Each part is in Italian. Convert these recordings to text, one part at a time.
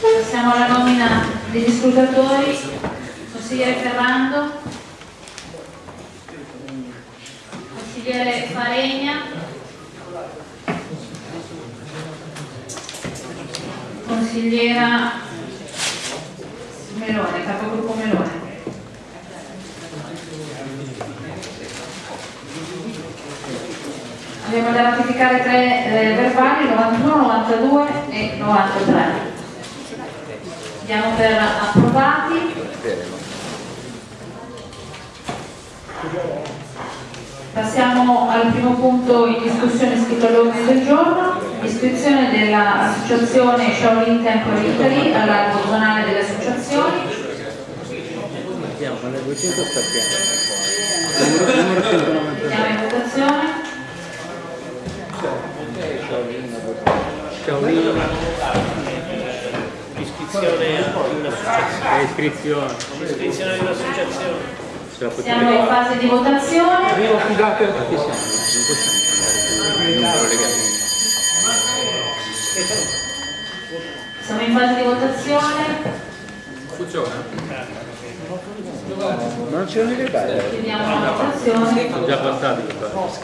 Passiamo alla nomina degli scrutatori. Consigliere Ferrando. Consigliere Faregna. Consigliera Melone, capogruppo Melone. Abbiamo da ratificare tre eh, verbali, 91, 92 e 93. Diamo per approvati. Passiamo al primo punto in discussione scritto all'ordine del giorno, iscrizione dell'associazione Shaolin Temple Italy all'albo zonale delle associazioni. Andiamo, alle 200 stacchiamo. Numero, numero 190. Andiamo in votazione. Shaolin, Iscrizione a un'associazione. iscrizione. Iscrizione di un'associazione. Siamo in fase di votazione. Arrivo scusate, chi siamo? Non possiamo fare. Siamo in fase di votazione. Funziona? Non c'erano i legali? Chiudiamo la votazione. Sono già passati le cose.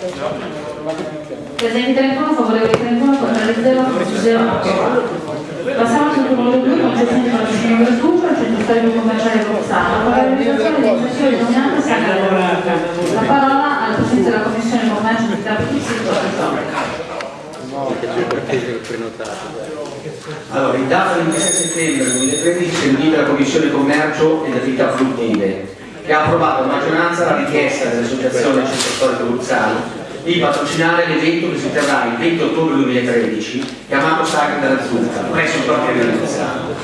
Presenti 31, favorevoli 31, contrari 0, 0. Passiamo al punto numero 2, concessione di patrocinio gratuito al centro storico commerciale Rossano per la realizzazione di Sacra della Vita. La parola alla Presidente della Commissione Commercio di Trapani, No, che c'è per prenotato. Allora, in data 26 settembre 2013 si è riunita la Commissione Commercio ed Attività Produttive che ha approvato a maggioranza la richiesta dell'Associazione Centro Storico Luzzano di patrocinare l'evento che si terrà il 20 ottobre 2013 chiamato Sagra della Zucca presso il di Luzzano.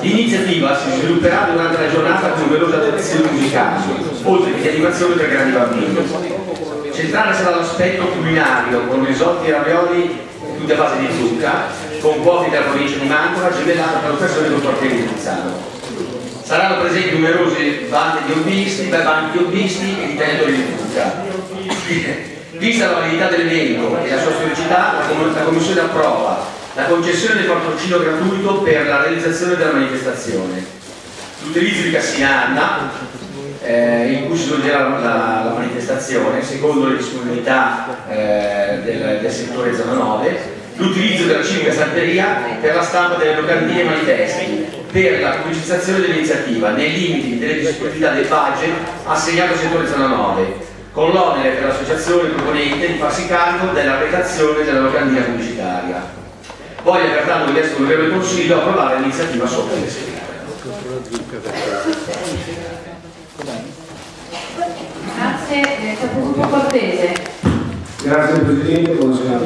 L'iniziativa si svilupperà durante la giornata con numerose attrazioni musicali, oltre che di animazione per grandi bambini. Centrale sarà l'aspetto culinario con risotti e ravioli tutti a base di zucca, con cuochi della provincia di Mantova, gemellata per l'occasione del quartiere di Luzzano. Saranno presenti numerose bande di hobbisti, banchi di hobbisti e di tentori di zucca. Vista la validità dell'evento e la sua storicità, la Commissione approva la concessione del patrocinio gratuito per la realizzazione della manifestazione. L'utilizzo di Cassinanna, eh, in cui si svolgerà la, la- manifestazione, secondo le disponibilità eh, del, del settore zona 9, l'utilizzo della civica stamperia per la stampa delle locandine e manifesti, per la pubblicizzazione dell'iniziativa, nei limiti delle disponibilità del budget assegnato al settore zona 9, con l'onere per l'associazione proponente di farsi carico della redazione della locandina pubblicitaria. Voglio pertanto chiesto al Consiglio approvare l'iniziativa sopra descritta. Grazie, eh, capogruppo Cortese. Grazie Presidente, buonasera.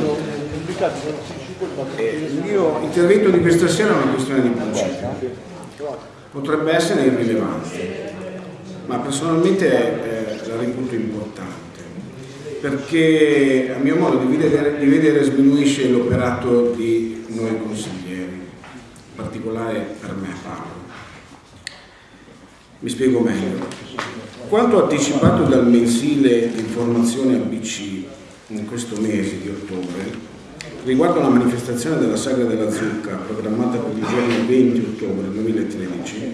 Eh, Il mio intervento di questa sera è una questione di principio. Potrebbe essere irrilevante, ma personalmente eh, la reputo importante, perché a mio modo di vedere, di vedere sminuisce l'operato di noi consiglieri, in particolare per me Paolo. Mi spiego meglio. Quanto anticipato dal mensile di informazione ABC in questo mese di ottobre, riguardo alla manifestazione della Sagra della Zucca programmata per il giorno 20 ottobre 2013,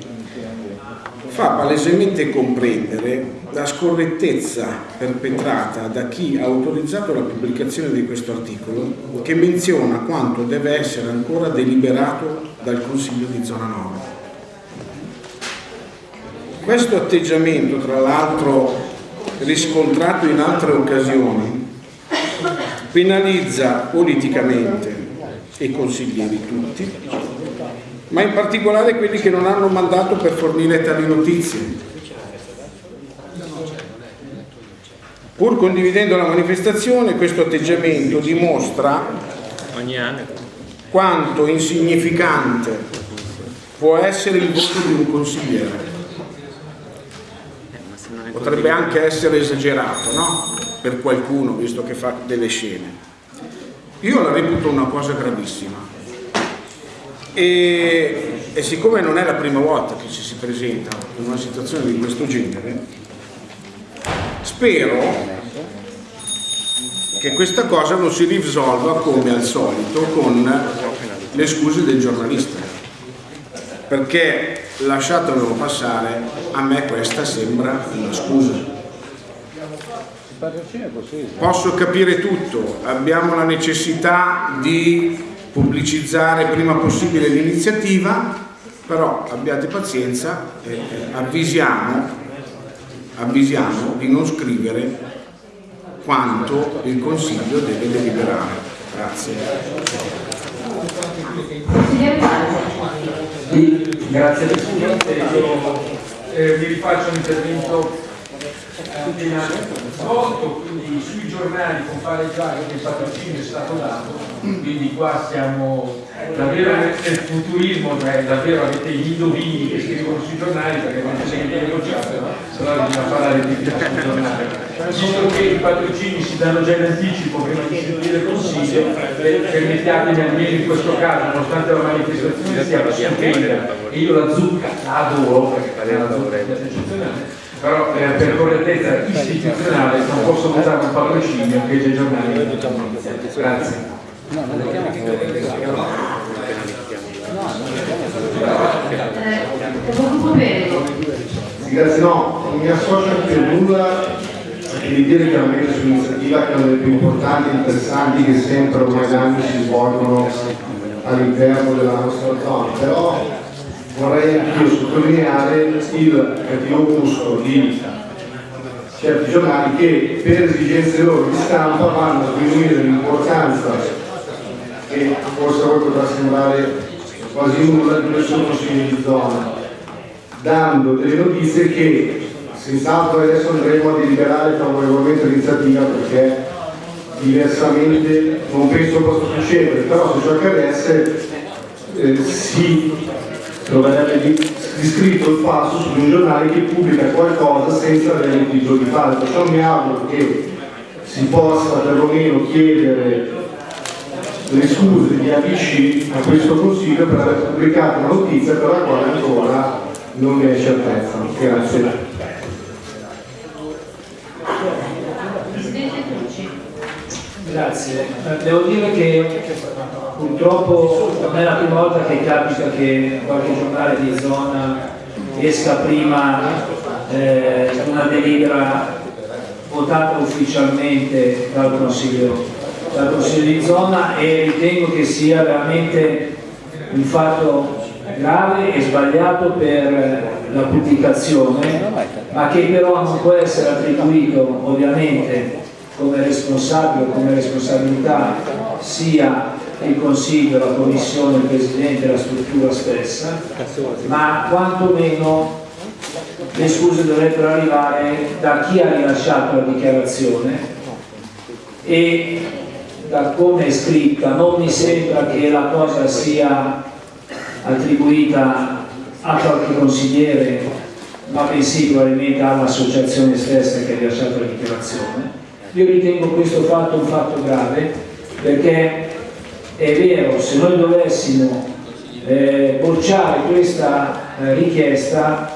fa palesemente comprendere la scorrettezza perpetrata da chi ha autorizzato la pubblicazione di questo articolo che menziona quanto deve essere ancora deliberato dal Consiglio di Zona 9. Questo atteggiamento, tra l'altro riscontrato in altre occasioni, penalizza politicamente i consiglieri tutti, ma in particolare quelli che non hanno mandato per fornire tali notizie. Pur condividendo la manifestazione, questo atteggiamento dimostra quanto insignificante può essere il voto di un consigliere. Eh, ma se non è Potrebbe anche essere esagerato, no? Per qualcuno, visto che fa delle scene. Io la reputo una cosa gravissima. E, e siccome non è la prima volta che ci si presenta in una situazione di questo genere, spero che questa cosa non si risolva come al solito con le scuse del giornalista perché lasciatemelo passare a me questa sembra una scusa posso capire tutto abbiamo la necessità di pubblicizzare prima possibile l'iniziativa però abbiate pazienza e avvisiamo, avvisiamo di non scrivere quanto il Consiglio deve deliberare. Grazie. Grazie. Presidente, io eh, vi rifaccio un intervento appena svolto, quindi sui giornali compare già che il patrocinio è stato dato, quindi qua siamo davvero nel futurismo, cioè davvero avete gli indovini che scrivono sui giornali perché non c'è niente negociato, però bisogna parlare di più sui giornali. Visto che i patrocini si danno già in anticipo prima di sentire il Consiglio, permettetemi almeno in questo caso, nonostante la manifestazione sia stupenda, e io la zucca la adoro, perché è una zucca eccezionale, però eh, per correttezza istituzionale non posso votare un patrocinio che i giornali grazie. Grazie, no, non mi associo più nulla e di dire chiaramente sull'iniziativa che è una delle più importanti e interessanti che sempre ormai da anni si svolgono all'interno della nostra zona, però vorrei anch'io sottolineare il cattivo gusto di certi giornali che per esigenze loro di stampa vanno a diminuire l'importanza che forse voi potrà sembrare quasi nulla di nessun consiglio di zona, dando delle notizie che senz'altro adesso andremo a deliberare favorevolmente l'iniziativa perché diversamente non penso possa succedere, però se ciò accadesse eh, si troverebbe di, di scritto il passo su un giornale che pubblica qualcosa senza avere il titolo di fatto. Perciò mi auguro che si possa perlomeno chiedere le scuse di ABC a questo Consiglio per aver pubblicato una notizia per la quale ancora non vi è certezza. Grazie. Grazie. Devo dire che purtroppo non è la prima volta che capita che qualche giornale di zona esca prima eh, una delibera votata ufficialmente dal Consiglio, dal Consiglio di zona e ritengo che sia veramente un fatto grave e sbagliato per la pubblicazione, ma che però non può essere attribuito ovviamente come responsabile, come responsabilità sia il Consiglio, la Commissione, il Presidente la struttura stessa, ma quantomeno le scuse dovrebbero arrivare da chi ha rilasciato la dichiarazione e da come è scritta. Non mi sembra che la cosa sia attribuita a qualche consigliere ma bensì probabilmente all'associazione stessa che ha rilasciato la dichiarazione. Io ritengo questo fatto un fatto grave perché è vero, se noi dovessimo eh, bocciare questa eh, richiesta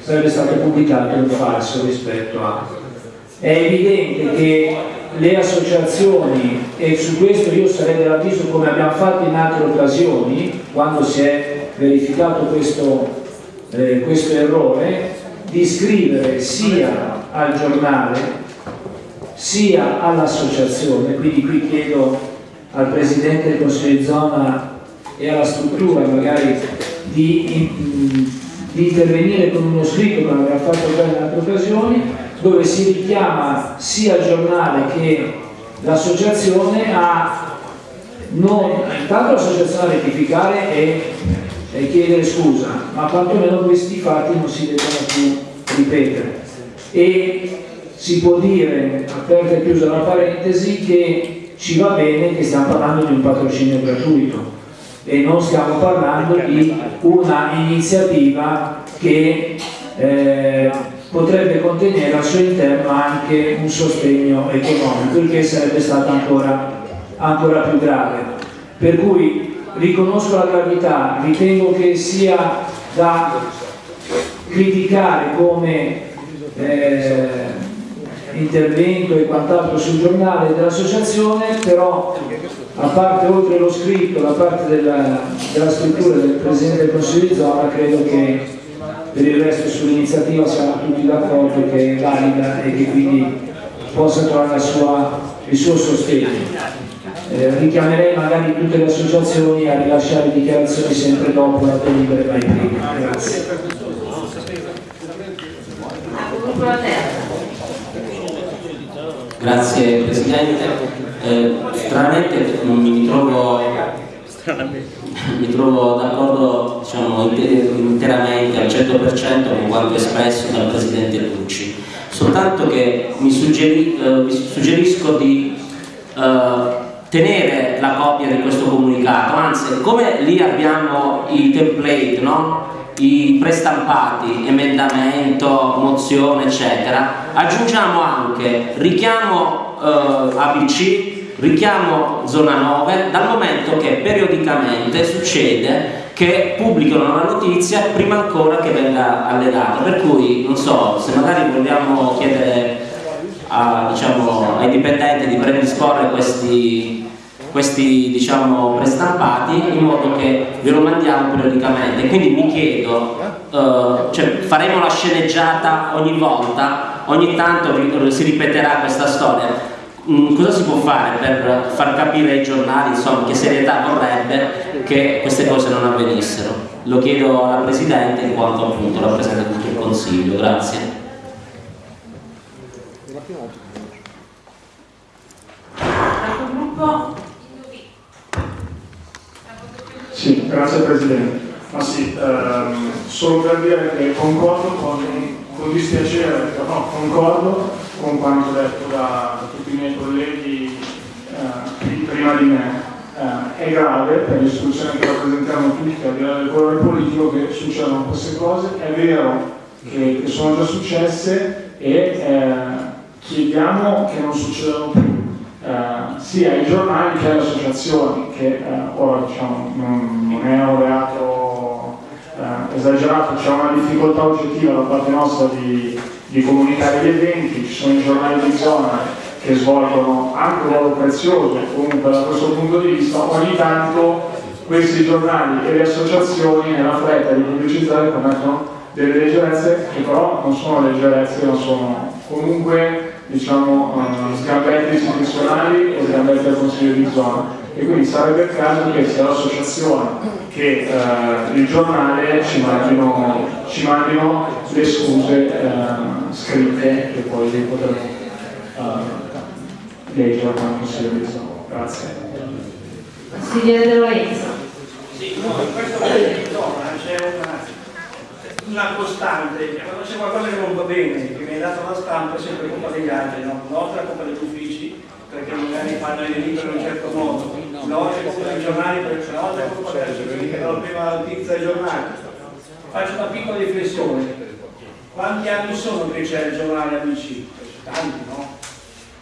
sarebbe stato pubblicato un falso rispetto a... È evidente che le associazioni, e su questo io sarei dell'avviso come abbiamo fatto in altre occasioni, quando si è verificato questo, eh, questo errore, di scrivere sia al giornale sia all'associazione, quindi qui chiedo al Presidente del Consiglio di zona e alla struttura magari di, di intervenire con uno scritto come abbiamo fatto già in altre occasioni dove si richiama sia il giornale che l'associazione a non, intanto l'associazione a rettificare e, e chiedere scusa ma quantomeno questi fatti non si devono più ripetere. E si può dire, aperta e chiusa la parentesi, che ci va bene che stiamo parlando di un patrocinio gratuito e non stiamo parlando di una iniziativa che eh, potrebbe contenere al suo interno anche un sostegno economico, il che sarebbe stato ancora, ancora più grave. Per cui riconosco la gravità, ritengo che sia da criticare come eh, intervento e quant'altro sul giornale dell'associazione, però a parte oltre lo scritto, la parte della, della scrittura del Presidente del Consiglio di zona, credo che per il resto sull'iniziativa siamo tutti d'accordo che è valida e che quindi possa trovare sua, il suo sostegno. Eh, richiamerei magari tutte le associazioni a rilasciare dichiarazioni sempre dopo la delibera mai prima. Grazie. Grazie Presidente. Eh, stranamente mi trovo, trovo d'accordo diciamo, interamente al 100% con quanto espresso dal Presidente Lucci, soltanto che mi, suggeri, eh, mi suggerisco di eh, tenere la copia di questo comunicato, anzi come lì abbiamo i template, no? I prestampati, emendamento, mozione eccetera, aggiungiamo anche richiamo eh, ABC, richiamo zona 9, dal momento che periodicamente succede che pubblicano la notizia prima ancora che venga allegata, per cui non so, se magari vogliamo chiedere a, diciamo, ai dipendenti di predisporre questi questi diciamo prestampati in modo che ve lo mandiamo periodicamente. Quindi mi chiedo uh, cioè, faremo la sceneggiata ogni volta? Ogni tanto si ripeterà questa storia. Mm, cosa si può fare per far capire ai giornali insomma, che serietà vorrebbe che queste cose non avvenissero? Lo chiedo alla Presidente in quanto appunto rappresenta tutto il Consiglio. Grazie Sì, grazie Presidente. Ma sì, ehm, solo per dire che concordo con, con dispiacere, no, concordo con quanto detto da, da tutti i miei colleghi eh, prima di me. Eh, è grave per l'istituzione che rappresentiamo tutti, al di là del colore politico, che succedano queste cose. È vero che, che sono già successe e eh, chiediamo che non succedano più eh, sia ai giornali che alle associazioni, che eh, ora diciamo, non, non, è un reato eh, esagerato, c'è una difficoltà oggettiva da parte nostra di, di, comunicare gli eventi, ci sono i giornali di zona che svolgono anche un ruolo prezioso comunque da questo punto di vista, ogni tanto questi giornali e le associazioni nella fretta di pubblicizzare commettono delle leggerezze che però non sono leggerezze, ma sono comunque diciamo, uh, sgambetti istituzionali e sgambetti del Consiglio di zona e quindi sarebbe il caso che sia l'associazione che uh, il giornale ci mandino, ci mandino le scuse uh, scritte che poi li potremo leggere al Consiglio di zona. Grazie. Consigliere De Lorenzo. Sì, no, in questo di zona c'è una una costante, quando c'è qualcosa che non va bene, che è dato la stampa, è sempre colpa degli altri, no? una volta è colpa degli uffici, perché magari fanno i libri in un certo modo, una volta è colpa dei giornali, perché una volta è colpa associazioni che danno prima la notizia dei giornali. Faccio una piccola riflessione. Quanti anni sono che c'è il giornale amici? Tanti, no?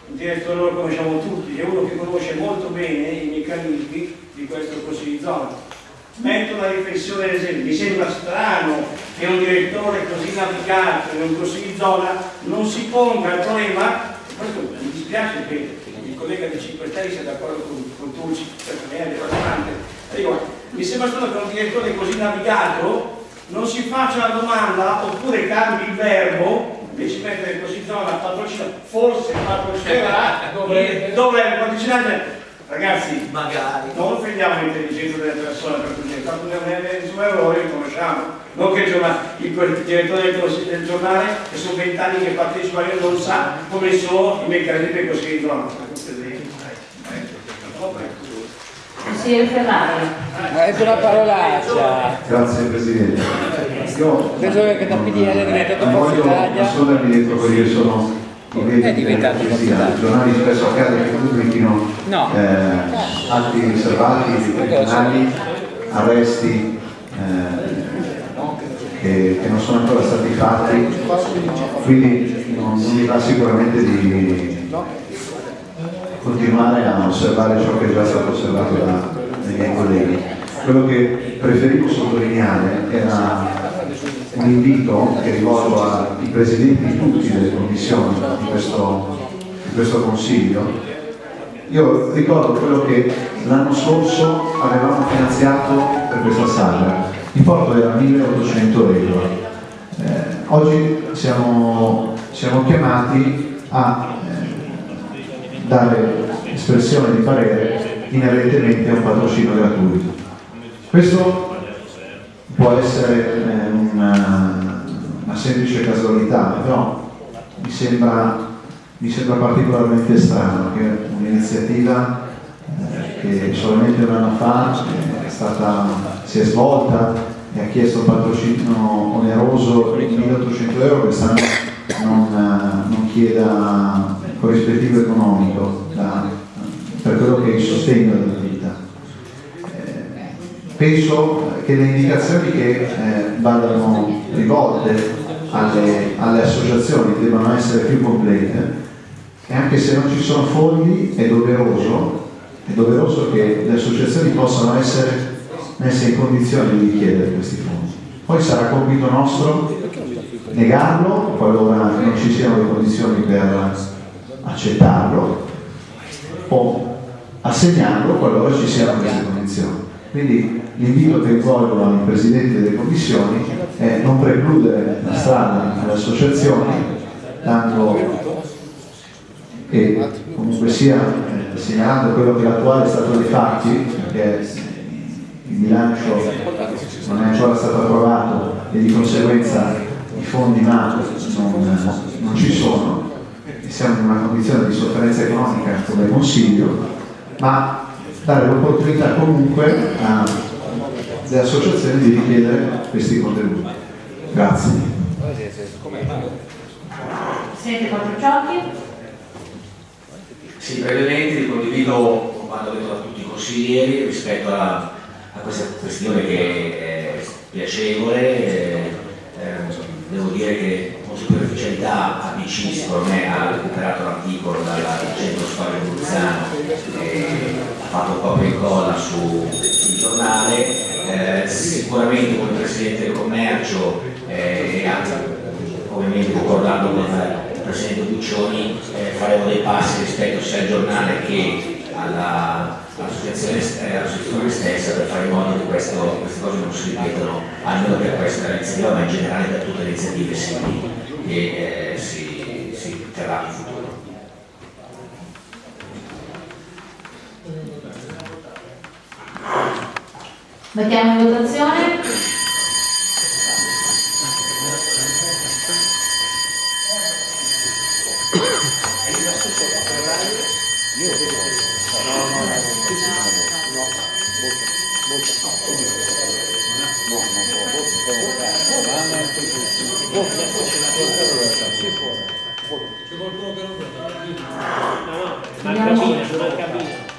Un direttore lo conosciamo tutti, è uno che conosce molto bene i meccanismi di questo consiglio zona metto una riflessione ad esempio, mi sembra strano che un direttore così navigato in un consiglio di zona non si ponga il problema, questo mi dispiace che il collega di 5 Stelle sia d'accordo con, con Turci, per me è dico, mi sembra strano che un direttore così navigato non si faccia la domanda oppure cambi il verbo invece di mettere così zona patrocina, forse patrocinerà è il Ragazzi, magari non offendiamo l'intelligenza delle persone per cui c'è stato un suo errore, li conosciamo. Non che il, giornale, il direttore del, del giornale, che sono vent'anni che partecipa, non sa come sono i meccanismi così di zona. Consigliere Ferrari. È una parolaccia. Grazie Presidente. Io penso che da PDL diventato Forza Italia. Assolutamente dietro perché io sono è diventato I giornali spesso accade che pubblichino no. eh, atti riservati, criminali, arresti eh, che, che, non sono ancora stati fatti, quindi non, non mi va sicuramente di continuare a osservare ciò che è già stato osservato da, dai miei colleghi. Quello che preferivo sottolineare era un invito che rivolgo ai presidenti di tutte le commissioni di questo, di questo Consiglio. Io ricordo quello che l'anno scorso avevamo finanziato per questa sala, l'importo era 1800 euro. Eh, oggi siamo, siamo, chiamati a eh, dare espressione di parere inerentemente a un patrocinio gratuito. Questo può essere eh, una, una, semplice casualità, però mi sembra, mi sembra particolarmente strano che un'iniziativa eh, che solamente un anno fa è stata, si è svolta e ha chiesto un patrocinio oneroso di 1800 euro, quest'anno non, non chieda corrispettivo economico da, per quello che è il sostegno della. Penso che le indicazioni che eh, vadano rivolte alle, alle, associazioni debbano essere più complete e anche se non ci sono fondi è doveroso, è doveroso che le associazioni possano essere messe in condizione di richiedere questi fondi. Poi sarà compito nostro negarlo qualora non ci siano le condizioni per accettarlo o assegnarlo qualora ci siano queste condizioni. Quindi l'invito che rivolgo ai presidenti delle commissioni è non precludere la strada alle associazioni, dando e comunque sia eh, segnalando quello che l'attuale stato dei fatti, che il bilancio non è ancora stato approvato e di conseguenza i fondi MAP non, non ci sono, e siamo in una condizione di sofferenza economica come Consiglio, ma dare l'opportunità comunque alle associazioni di richiedere questi contenuti. Grazie. Presidente Quattrociocchi. Sì, brevemente condivido quanto detto da tutti i consiglieri rispetto a, a questa questione che è piacevole. Eh, eh, devo dire che con superficialità ABC secondo me ha recuperato l'articolo dal centro storia Bruzzano e ha fatto po' e incolla sul giornale. Eh, sicuramente come Presidente del Commercio eh, e anche ovviamente concordando con il Presidente Buccioni eh, faremo dei passi rispetto sia al giornale che all'associazione all stessa per fare in modo che questo, queste cose non si ripetano almeno per questa iniziativa ma in generale per tutte le iniziative simili che eh, si, si terranno in futuro. Mettiamo in votazione.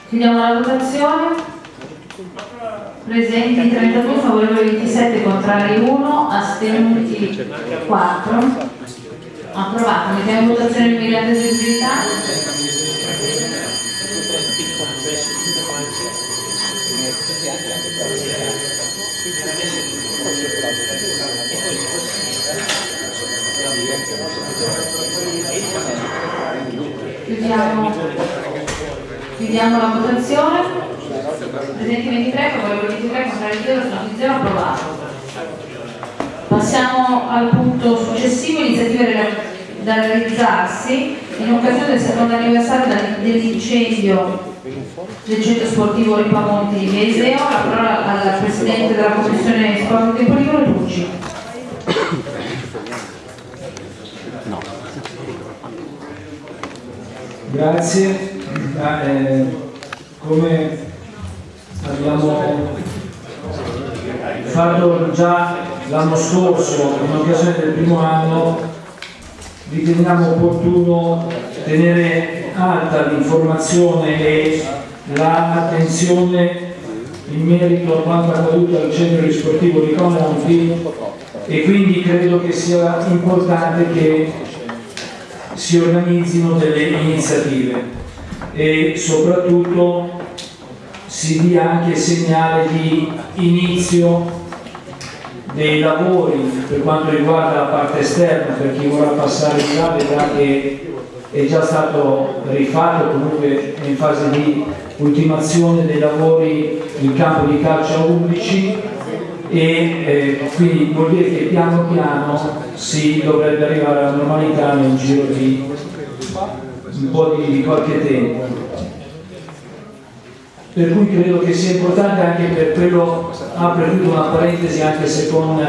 Chiudiamo la votazione. Presenti 32, favorevoli 27, contrari 1, astenuti 4. Approvato. Mettiamo in votazione il miliardo di eseguibilità. Chiudiamo, chiudiamo la votazione. Presenti 23, favorevoli 23, contrari 0, sono 0, approvato. Passiamo al punto successivo, iniziative da realizzarsi in occasione del secondo anniversario dell'incendio del centro sportivo Ripamonti di Veseo. La parola al Presidente della Commissione Sport e Polivolo Tucci. Grazie. Ah, eh, come abbiamo fatto già l'anno scorso in occasione del primo anno riteniamo opportuno tenere alta l'informazione e l'attenzione in merito a quanto accaduto al centro sportivo di Comonti e quindi credo che sia importante che si organizzino delle iniziative e soprattutto si dia anche segnale di inizio dei lavori per quanto riguarda la parte esterna, per chi vorrà passare di là vedrà che è già stato rifatto, comunque in fase di ultimazione dei lavori in campo di calcio a 11 e eh, quindi vuol dire che piano piano si dovrebbe arrivare alla normalità nel giro di un po' di qualche tempo. Per cui credo che sia importante anche per quello, apre tutta una parentesi anche se con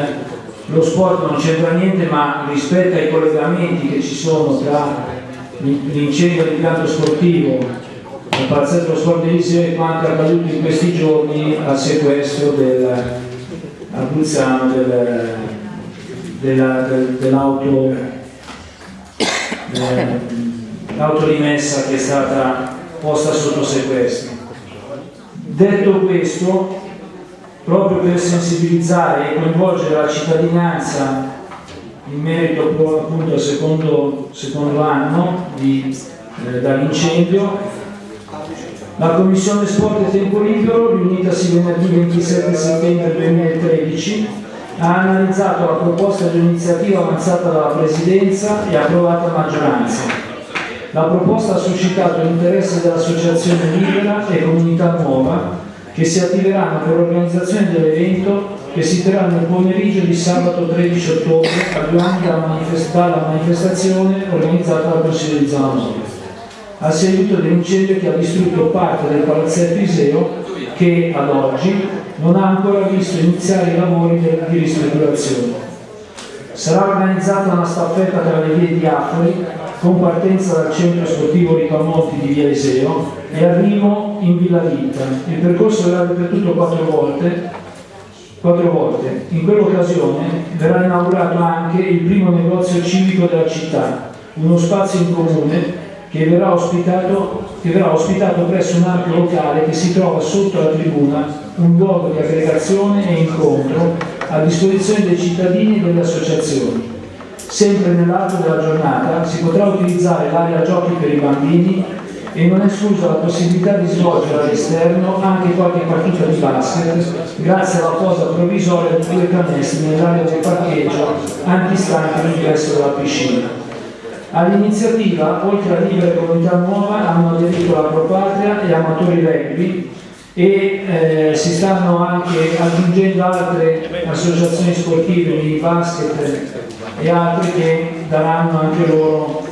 lo sport non c'entra niente, ma rispetto ai collegamenti che ci sono tra l'incendio di pianto sportivo, il palazzetto sport Eliseo e quanto accaduto in questi giorni al sequestro del del, della, del, dell'auto eh, l'auto rimessa che è stata posta sotto sequestro. Detto questo, proprio per sensibilizzare e coinvolgere la cittadinanza in merito appunto al secondo, secondo anno eh, dall'incendio, la Commissione Sport e Tempo Libero, riunitasi venerdì 27 settembre 2013, ha analizzato la proposta di iniziativa avanzata dalla Presidenza e approvata a maggioranza. La proposta ha suscitato l'interesse dell'Associazione Libera e Comunità Nuova che si attiveranno per l'organizzazione dell'evento che si terrà nel pomeriggio di sabato 13 ottobre a due anni dalla, manifesta manifestazione organizzata dal Consiglio di Zona Nord a seguito dell'incendio che ha distrutto parte del palazzetto Iseo che ad oggi non ha ancora visto iniziare i lavori di ristrutturazione. Sarà organizzata una staffetta tra le vie di Affoli con partenza dal centro sportivo Ricamonti di Via Iseo e arrivo in Villa Vitta. Il percorso verrà ripetuto quattro volte, quattro volte. In quell'occasione verrà inaugurato anche il primo negozio civico della città, uno spazio in comune che verrà ospitato, che verrà ospitato presso un ampio locale che si trova sotto la tribuna, un luogo di aggregazione e incontro a disposizione dei cittadini e delle associazioni. Sempre nell'arco della giornata si potrà utilizzare l'area giochi per i bambini e non è esclusa la possibilità di svolgere all'esterno anche qualche partita di basket grazie alla posa provvisoria di due canestri nell'area del parcheggio antistante l'ingresso della piscina. All'iniziativa, oltre a Libera Comunità Nuova, hanno aderito la Propatria e Amatori Rugby e eh, si stanno anche aggiungendo altre associazioni sportive di basket e altre che daranno anche loro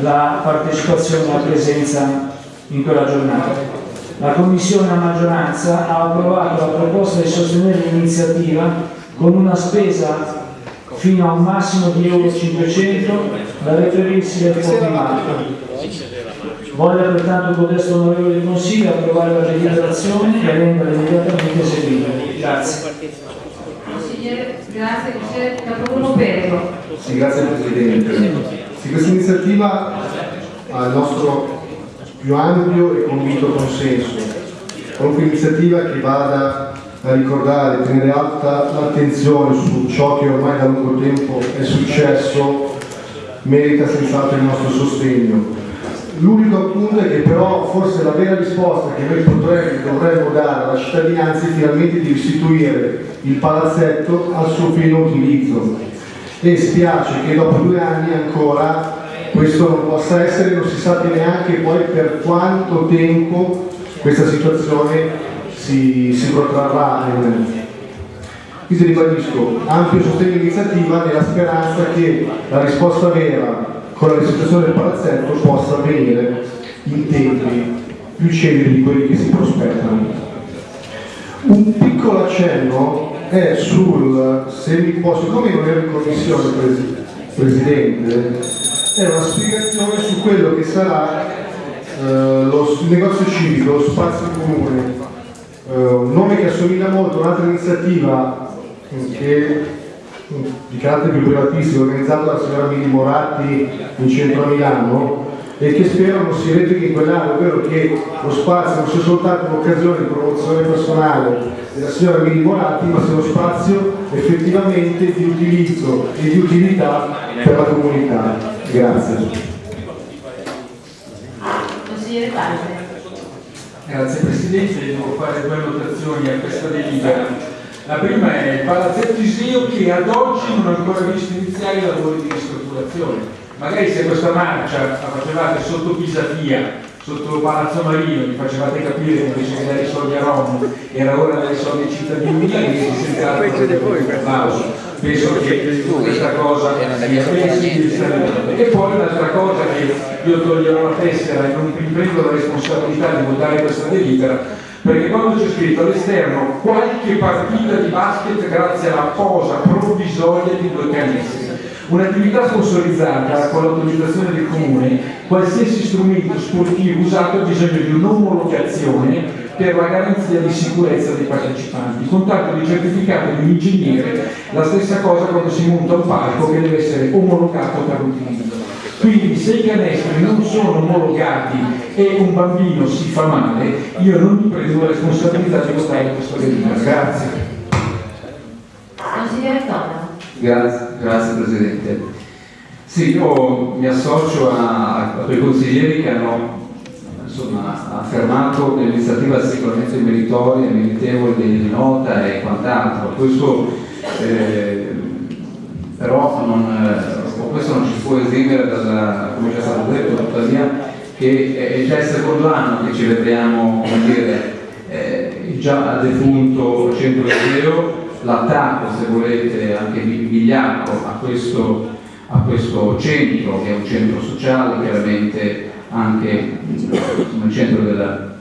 la partecipazione e la presenza in quella giornata. La Commissione a maggioranza ha approvato la proposta di sostenere l'iniziativa con una spesa fino a un massimo di euro 500 da reperirsi nel fondo Voglio pertanto codesto onorevole del Consiglio approvare la deliberazione e renderla immediatamente eseguita. Grazie. Consigliere, grazie, consigliere Capogruppo Perego. Sì, grazie Presidente. Sì, questa iniziativa ha il nostro più ampio e convinto consenso. Qualunque iniziativa che vada a ricordare, tenere alta l'attenzione su ciò che ormai da lungo tempo è successo merita senz'altro il nostro sostegno. L'unico appunto è che però forse la vera risposta che noi potremmo, dovremmo dare alla cittadinanza è finalmente di restituire il palazzetto al suo pieno utilizzo e spiace che dopo due anni ancora questo non possa essere, non si sa neanche poi per quanto tempo questa situazione si, si protrarrà. Quindi ribadisco, ampio sostegno all'iniziativa nella speranza che la risposta vera con la restituzione del palazzetto possa avvenire in tempi più celeri di quelli che si prospettano. Un piccolo accenno è sul, se mi può, siccome non ero in commissione Presidente, è una spiegazione su quello che sarà eh, lo negozio civico, lo spazio comune, eh, un nome che assomiglia molto a un'altra iniziativa che di carattere più privatistico organizzato dalla signora Mili Moratti in centro a Milano e che spero non si replichi in quell'anno, ovvero che lo spazio non sia soltanto un'occasione di promozione personale della signora Mili Moratti, ma sia uno spazio effettivamente di utilizzo e di utilità per la comunità. Grazie. Grazie Presidente, devo fare due notazioni a questa delibera. La prima è il palazzetto Iseo che ad oggi non ha ancora visto iniziare i lavori di ristrutturazione. Magari se questa marcia la facevate sotto Pisapia, sotto Palazzo Marino, vi facevate capire che invece che dare i soldi a Roma era ora dare i soldi ai cittadini milanesi, senza applauso. Penso che questa cosa sia E poi un'altra cosa che io toglierò la tessera e non mi prendo la responsabilità di votare questa delibera perché quando c'è scritto all'esterno qualche partita di basket grazie alla posa provvisoria di due canestri un'attività sponsorizzata con l'autorizzazione del comune qualsiasi strumento sportivo usato ha bisogno di un'omologazione per la garanzia di sicurezza dei partecipanti, contatto di certificato di un ingegnere, la stessa cosa quando si monta un palco che deve essere omologato per l'utilizzo. Quindi se i canestri non sono omologati e un bambino si fa male, io non mi prendo la responsabilità di votare questo delibera. Grazie. Consigliere Tona. Grazie, grazie Presidente. Sì, io mi associo a, a quei consiglieri che hanno insomma, affermato che l'iniziativa sicuramente meritoria, meritevole di nota e quant'altro. Questo, eh, però non, eh, questo non ci può esimere dalla, come già stato detto, tuttavia che è già il secondo anno che celebriamo come dire, eh, già defunto centro europeo l'attacco, se volete, anche vigliacco a questo, a questo centro, che è un centro sociale, chiaramente anche il centro della,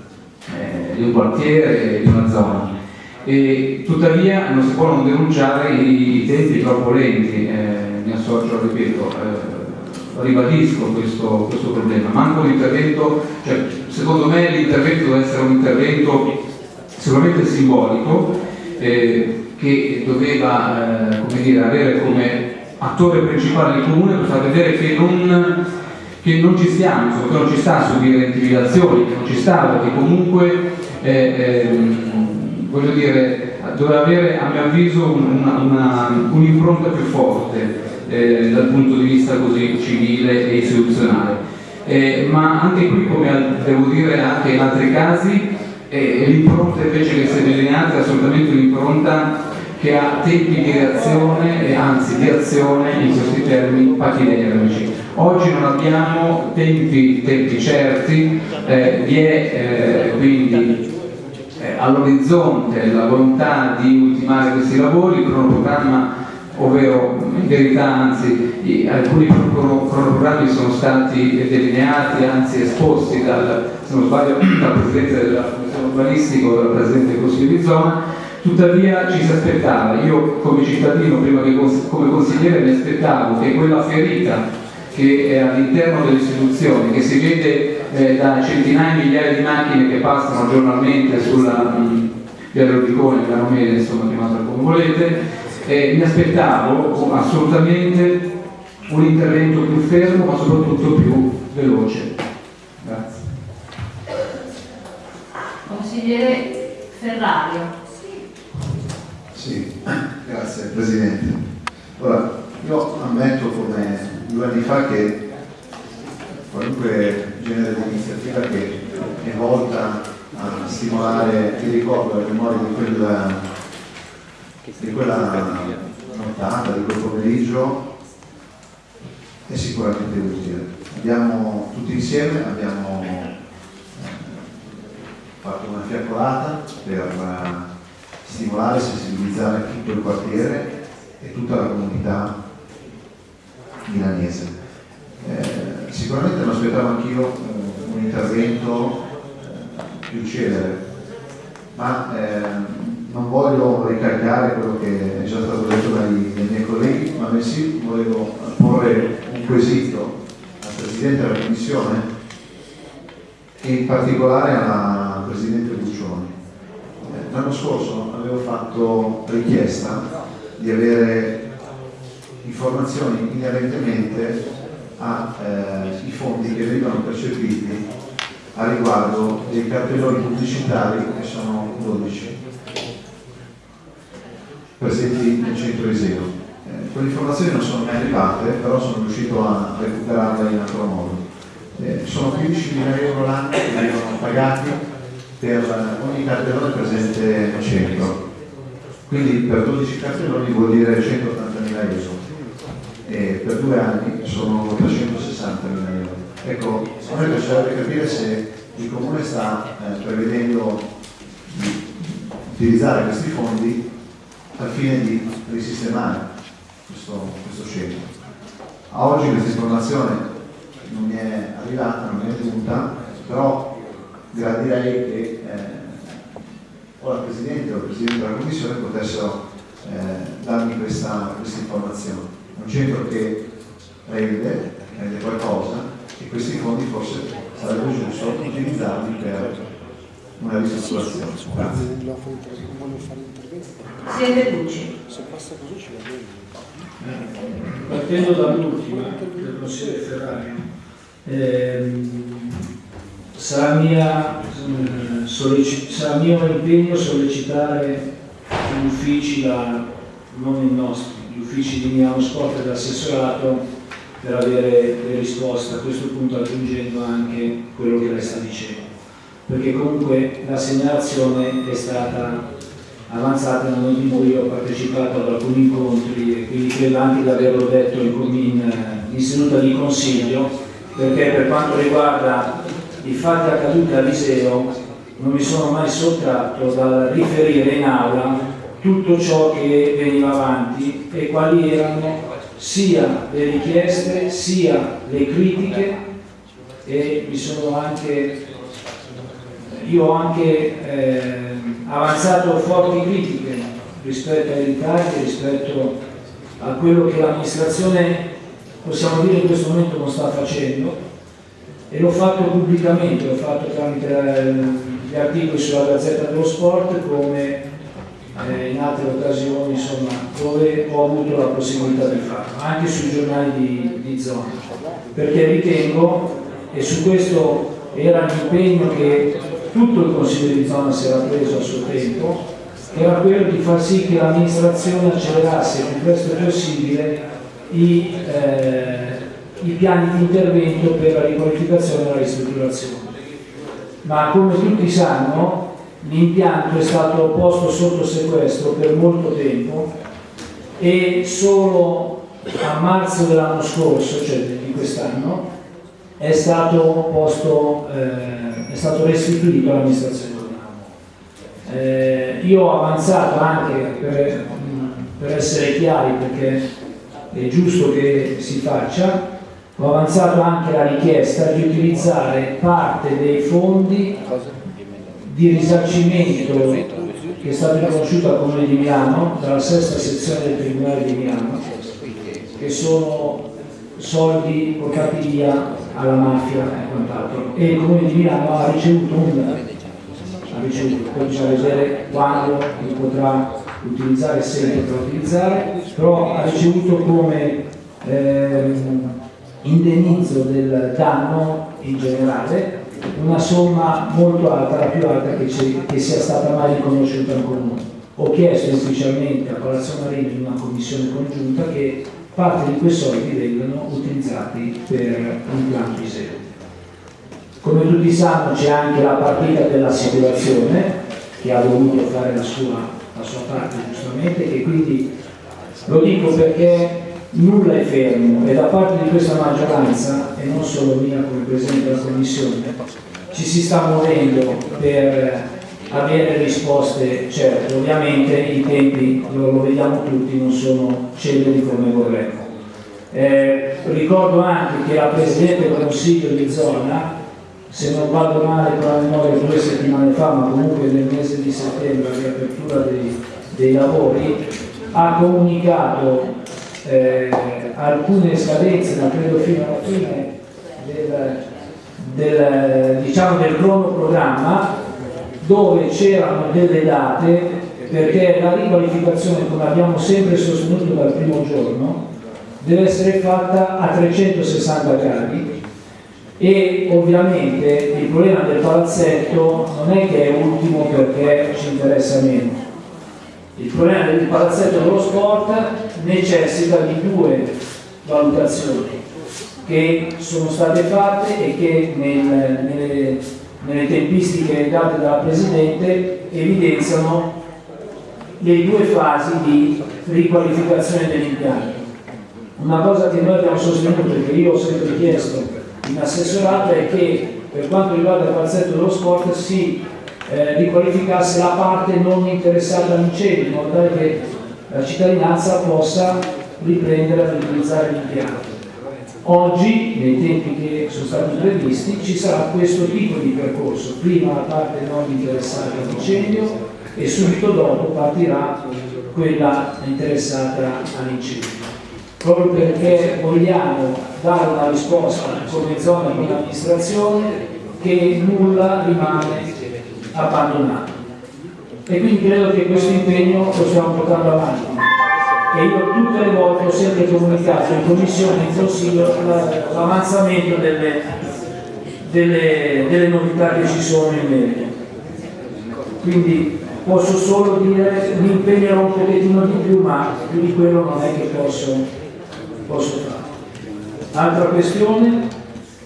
eh, di un quartiere e di una zona. E, tuttavia non si può non denunciare i tempi troppo lenti, eh, mi associo, ripeto, eh, ribadisco questo, questo problema. Manco l'intervento, cioè, secondo me l'intervento deve essere un intervento sicuramente simbolico, eh, che doveva eh, come dire, avere come attore principale il comune per far vedere che non, che non ci stiamo, che non ci sta a subire intimidazioni, che non ci sta, perché comunque eh, eh, voglio dire, doveva avere a mio avviso un'impronta un più forte eh, dal punto di vista così civile e istituzionale. Eh, ma anche qui, come devo dire anche in altri casi, e l'impronta invece che si è delineata è assolutamente un'impronta che ha tempi di reazione e anzi di azione in questi termini pachidermici. Oggi non abbiamo tempi, tempi certi, eh, vi è eh, quindi eh, all'orizzonte la volontà di ultimare questi lavori, il cronoprogramma ovvero in verità anzi alcuni cronoprogrammi sono stati delineati, anzi esposti dal, se non sbaglio, dal Presidente della Commissione urbanistica o dal Presidente del Consiglio di zona, tuttavia ci si aspettava, io come cittadino, prima che come consigliere mi aspettavo che quella ferita che è all'interno delle istituzioni, che si vede eh, da centinaia di migliaia di macchine che passano giornalmente sulla mh, via Rubicone, Milano Mele, insomma chiamata come volete, eh, mi aspettavo assolutamente un intervento più fermo ma soprattutto più veloce. Grazie. Consigliere Ferrario. Sì, grazie Presidente. Ora, io ammetto come due anni fa che qualunque genere di iniziativa che è volta a stimolare il ricordo e la memoria di quella di quella nottata, di quel pomeriggio è sicuramente utile. Abbiamo tutti insieme abbiamo eh, fatto una fiaccolata per eh, stimolare e sensibilizzare tutto il quartiere e tutta la comunità milanese. Eh, sicuramente non aspettavo anch'io eh, un intervento eh, più celere, ma ehm, non voglio ricaricare quello che è già stato detto dai, dai miei colleghi, ma bensì volevo porre un quesito al Presidente della Commissione e in particolare alla Presidente Buccioni. Eh, l'anno scorso avevo fatto richiesta di avere informazioni inerentemente ai eh, fondi che venivano percepiti a riguardo dei cartelloni pubblicitari che sono 12 presenti nel centro Iseo. Eh, quelle informazioni non sono mai arrivate, però sono riuscito a recuperarle in altro modo. Eh, sono 15.000 euro l'anno che vengono pagati per ogni cartellone presente nel centro. Quindi per 12 campioni vuol dire 180.000 euro e per due anni sono 360.000 euro. Ecco, a me piacerebbe capire se il Comune sta eh, prevedendo di utilizzare questi fondi al fine di risistemare questo, questo centro. A oggi questa informazione non mi è arrivata, non mi è giunta, però gradirei che eh, o la Presidente o il Presidente della Commissione potessero eh, darmi questa, questa informazione. Un centro che rende, rende qualcosa e questi fondi forse sarebbe giusto utilizzarli per una ristrutturazione. Grazie. Presidente Bucci. Partendo dall'ultima del consigliere Ferrari, ehm, sarà, mia, eh, sarà mio impegno sollecitare gli uffici, la- non i nostri, gli uffici di Milano Sport e dell'assessorato per avere le risposte, a questo punto aggiungendo anche quello che lei sta dicendo, perché comunque la segnalazione è stata avanzata nel momento in cui ho partecipato ad alcuni incontri e quindi credo anche di averlo detto in, in, in seduta di consiglio perché per quanto riguarda i fatti accaduti a Viseo non mi sono mai sottratto dal riferire in aula tutto ciò che veniva avanti e quali erano sia le richieste sia le critiche e mi sono anche io ho anche eh, avanzato forti critiche rispetto ai ritardi, rispetto a quello che l'amministrazione possiamo dire in questo momento non sta facendo. E l'ho fatto pubblicamente, l'ho fatto tramite eh, gli articoli sulla Gazzetta dello Sport come eh, in altre occasioni insomma, dove ho avuto la possibilità di farlo, anche sui giornali di, di zona, perché ritengo, e su questo era l'impegno che tutto il Consiglio di zona si era preso a suo tempo, era quello di far sì che l'amministrazione accelerasse il più presto possibile i, eh, i piani di intervento per la riqualificazione e la ristrutturazione. Ma come tutti sanno, l'impianto è stato posto sotto sequestro per molto tempo e solo a marzo dell'anno scorso, cioè di quest'anno, è stato, posto, eh, stato restituito all'amministrazione comunale. Eh, io ho avanzato anche per, per essere chiari perché è giusto che si faccia, ho avanzato anche la richiesta di utilizzare parte dei fondi di risarcimento che è stato riconosciuto al Comune di Milano dalla sesta sezione del Tribunale di Milano, che sono soldi portati via alla mafia e quant'altro. E il Comune di Milano ha ricevuto un ha ricevuto, poi bisogna vedere quando li potrà utilizzare, se li potrà utilizzare, però ha ricevuto come ehm, indennizzo del danno in generale una somma molto alta, la più alta che, che sia stata mai riconosciuta in comune. Ho chiesto ufficialmente a Palazzo Marini in una commissione congiunta che parte di quei soldi vengano utilizzati per l'impianto ISEO. Come tutti sanno c'è anche la partita dell'assicurazione che ha dovuto fare la sua, la sua parte giustamente e quindi lo dico perché nulla è fermo e da parte di questa maggioranza e non solo mia come Presidente della Commissione ci si sta muovendo per avere risposte certe, ovviamente i tempi lo, vediamo tutti non sono celeri come vorremmo. Eh, ricordo anche che la Presidente del Consiglio di zona, se non vado male con la memoria due settimane fa, ma comunque nel mese di settembre, a riapertura dei, dei lavori, ha comunicato eh, alcune scadenze, ma credo fino alla fine del, del, diciamo del cronoprogramma dove c'erano delle date perché la riqualificazione come abbiamo sempre sostenuto dal primo giorno deve essere fatta a 360 gradi. E ovviamente il problema del palazzetto non è che è ultimo perché ci interessa meno. Il problema del palazzetto dello sport necessita di due valutazioni che sono state fatte e che nel, nelle, nelle tempistiche date dalla Presidente evidenziano le due fasi di riqualificazione dell'impianto. Una cosa che noi abbiamo sostenuto e che io ho sempre chiesto in assessorato è che per quanto riguarda il palazzetto dello sport si eh, riqualificasse la parte non interessata all'incendio, in modo tale che la cittadinanza possa riprendere ad utilizzare l'impianto. Oggi, nei tempi che sono stati previsti, ci sarà questo tipo di percorso, prima la parte non interessata all'incendio e subito dopo partirà quella interessata all'incendio. Proprio perché vogliamo dare una risposta come zona di amministrazione che nulla rimane abbandonato. E quindi credo che questo impegno lo stiamo portando avanti. E io tutte le volte ho sempre comunicato in commissione e in consiglio l'avanzamento delle, delle, delle novità che ci sono in merito. Quindi posso solo dire mi impegnerò un pochettino di più, ma più di quello non è che posso, posso fare. Altra questione,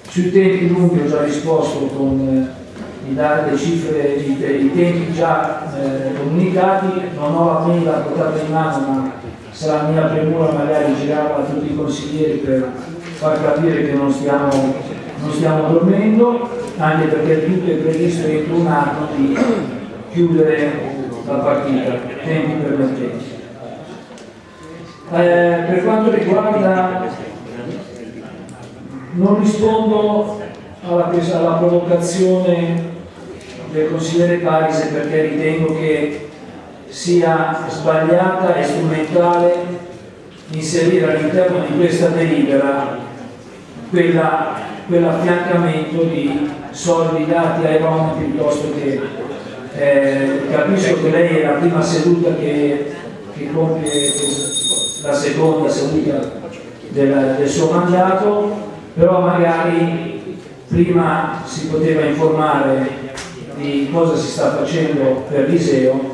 sui tempi lunghi ho già risposto con eh, di dare le cifre, i, tempi già eh, comunicati, non ho la mail portata in mano, ma sarà mia premura magari girarla a tutti i consiglieri per far capire che non stiamo, non stiamo dormendo, anche perché tutto è previsto entro un anno di chiudere la partita, tempi permettenti. Eh, per quanto riguarda, non rispondo alla, alla provocazione del consigliere Parise perché ritengo che sia sbagliata e strumentale inserire all'interno di questa delibera quella, quell'affiancamento di soldi dati ai rom piuttosto che eh, capisco che lei è la prima seduta che, che compie la seconda seduta del, del suo mandato però magari prima si poteva informare di cosa si sta facendo per l'Iseo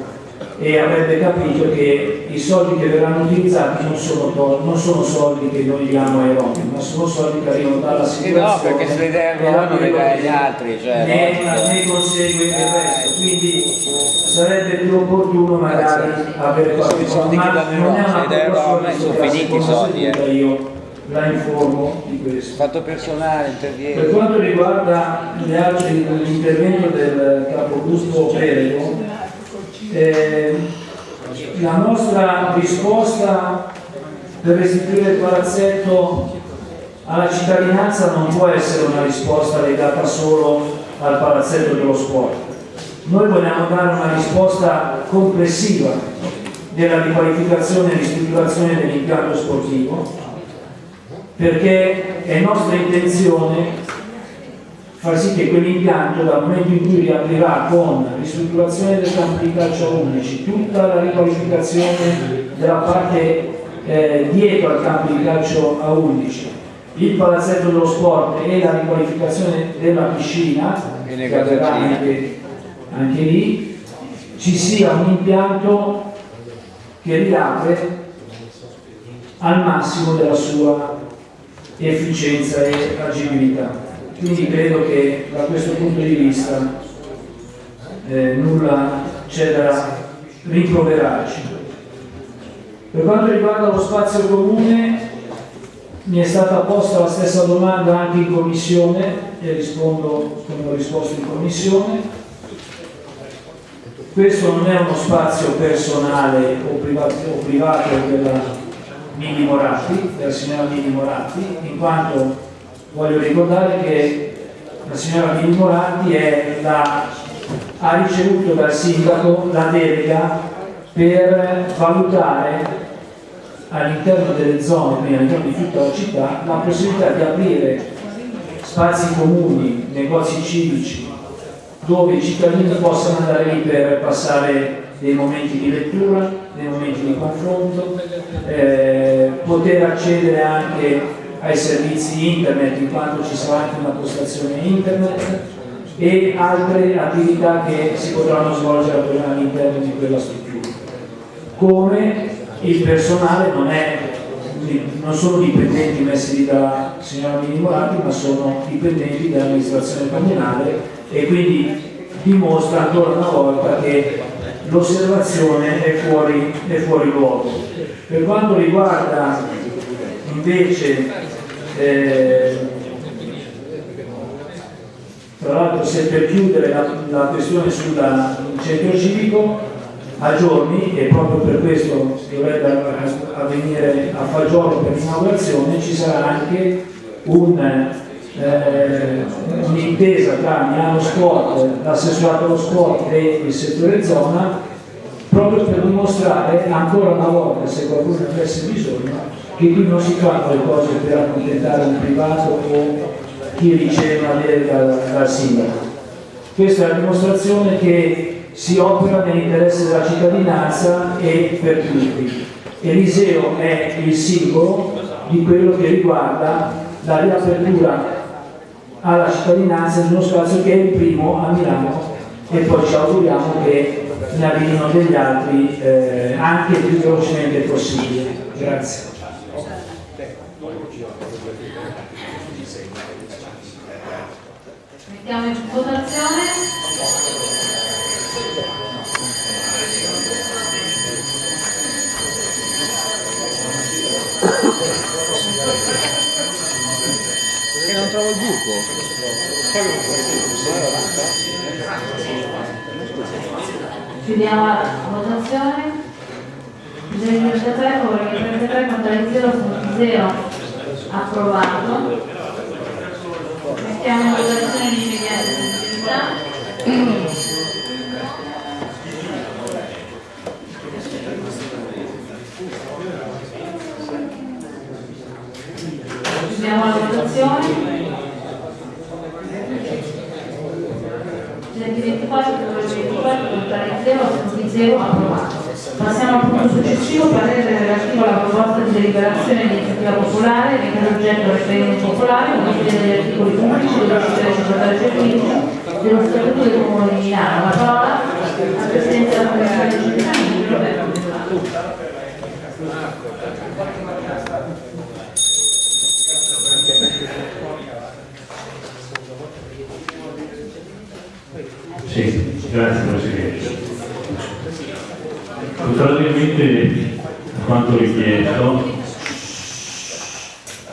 e avrebbe capito che i soldi che verranno utilizzati non sono, non sono soldi che noi diamo ai Romi, ma sono soldi che arrivano dalla sicurezza. Sì, no, perché se le dai ai Romi le dai agli altri. Cioè, ne, ne consegue il resto, quindi sarebbe più opportuno magari avere qualche soldi ma non è una proposta sono finiti i soldi. Eh. Io la informo di questo. Fatto personale, interviene. Per quanto riguarda l'intervento del capogruppo Perego, eh, la nostra risposta per restituire il palazzetto alla cittadinanza non può essere una risposta legata solo al palazzetto dello sport. Noi vogliamo dare una risposta complessiva della riqualificazione e ristrutturazione dell'impianto sportivo perché è nostra intenzione far sì che quell'impianto dal momento in cui riaprirà con ristrutturazione del campo di calcio a 11, tutta la riqualificazione della parte eh, dietro al campo di calcio a 11, il palazzetto dello sport e la riqualificazione della piscina, che avverrà anche, anche lì, ci sia un impianto che riapre al massimo della sua efficienza e agibilità. Quindi credo che da questo punto di vista eh, nulla c'è da rimproverarci. Per quanto riguarda lo spazio comune, mi è stata posta la stessa domanda anche in commissione e rispondo come ho risposto in commissione. Questo non è uno spazio personale o privato, o privato della Mini Moratti, della signora Mini Moratti, in quanto voglio ricordare che la signora Mini Moratti la, ha ricevuto dal sindaco la delega per valutare all'interno delle zone, all'interno di tutta la città, la possibilità di aprire spazi comuni, negozi civici, dove i cittadini possano andare lì per passare dei momenti di lettura, dei momenti di confronto, eh, poter accedere anche ai servizi internet in quanto ci sarà anche una postazione internet e altre attività che si potranno svolgere all'interno di quella struttura. Come il personale non, è, non sono dipendenti messi lì dalla signora Minimorati, ma sono dipendenti dell'amministrazione comunale e quindi dimostra ancora una volta che l'osservazione è è fuori luogo. Per quanto riguarda invece eh, tra l'altro se per chiudere la, la questione centro civico a giorni e proprio per questo dovrebbe avvenire a fagiolo per l'inaugurazione ci sarà anche eh, un'intesa tra Milano Sport, l'assessorato allo sport e il settore zona proprio per dimostrare ancora una volta se qualcuno avesse bisogno che qui non si fanno le cose per accontentare un privato o chi riceve una delega dal sindaco. Questa è la dimostrazione che si opera nell'interesse della cittadinanza e per tutti. Eliseo è il simbolo di quello che riguarda la riapertura alla cittadinanza di uno spazio che è il primo a Milano e poi ci auguriamo che ne arrivino degli altri eh, anche il più velocemente possibile. Grazie. Mettiamo in votazione. E non trovo il buco. Chiudiamo la votazione. Disegno 33, favore 33, contrari 0, 0. Approvato. Mettiamo in votazione l'immediata sensibilità. Chiudiamo la votazione. 24, 24, contrari 0, assenti 0, approvato. Passiamo al punto successivo, parere relativo alla proposta di deliberazione di iniziativa popolare, che per oggetto popolare, modifica degli articoli 11, 12, 13, 14 e 15 dello Statuto del Comune di Milano. La parola al Presidente della Commissione di Cittadini, Roberto Bellato. Sì, grazie Presidente. Contrariamente a quanto richiesto,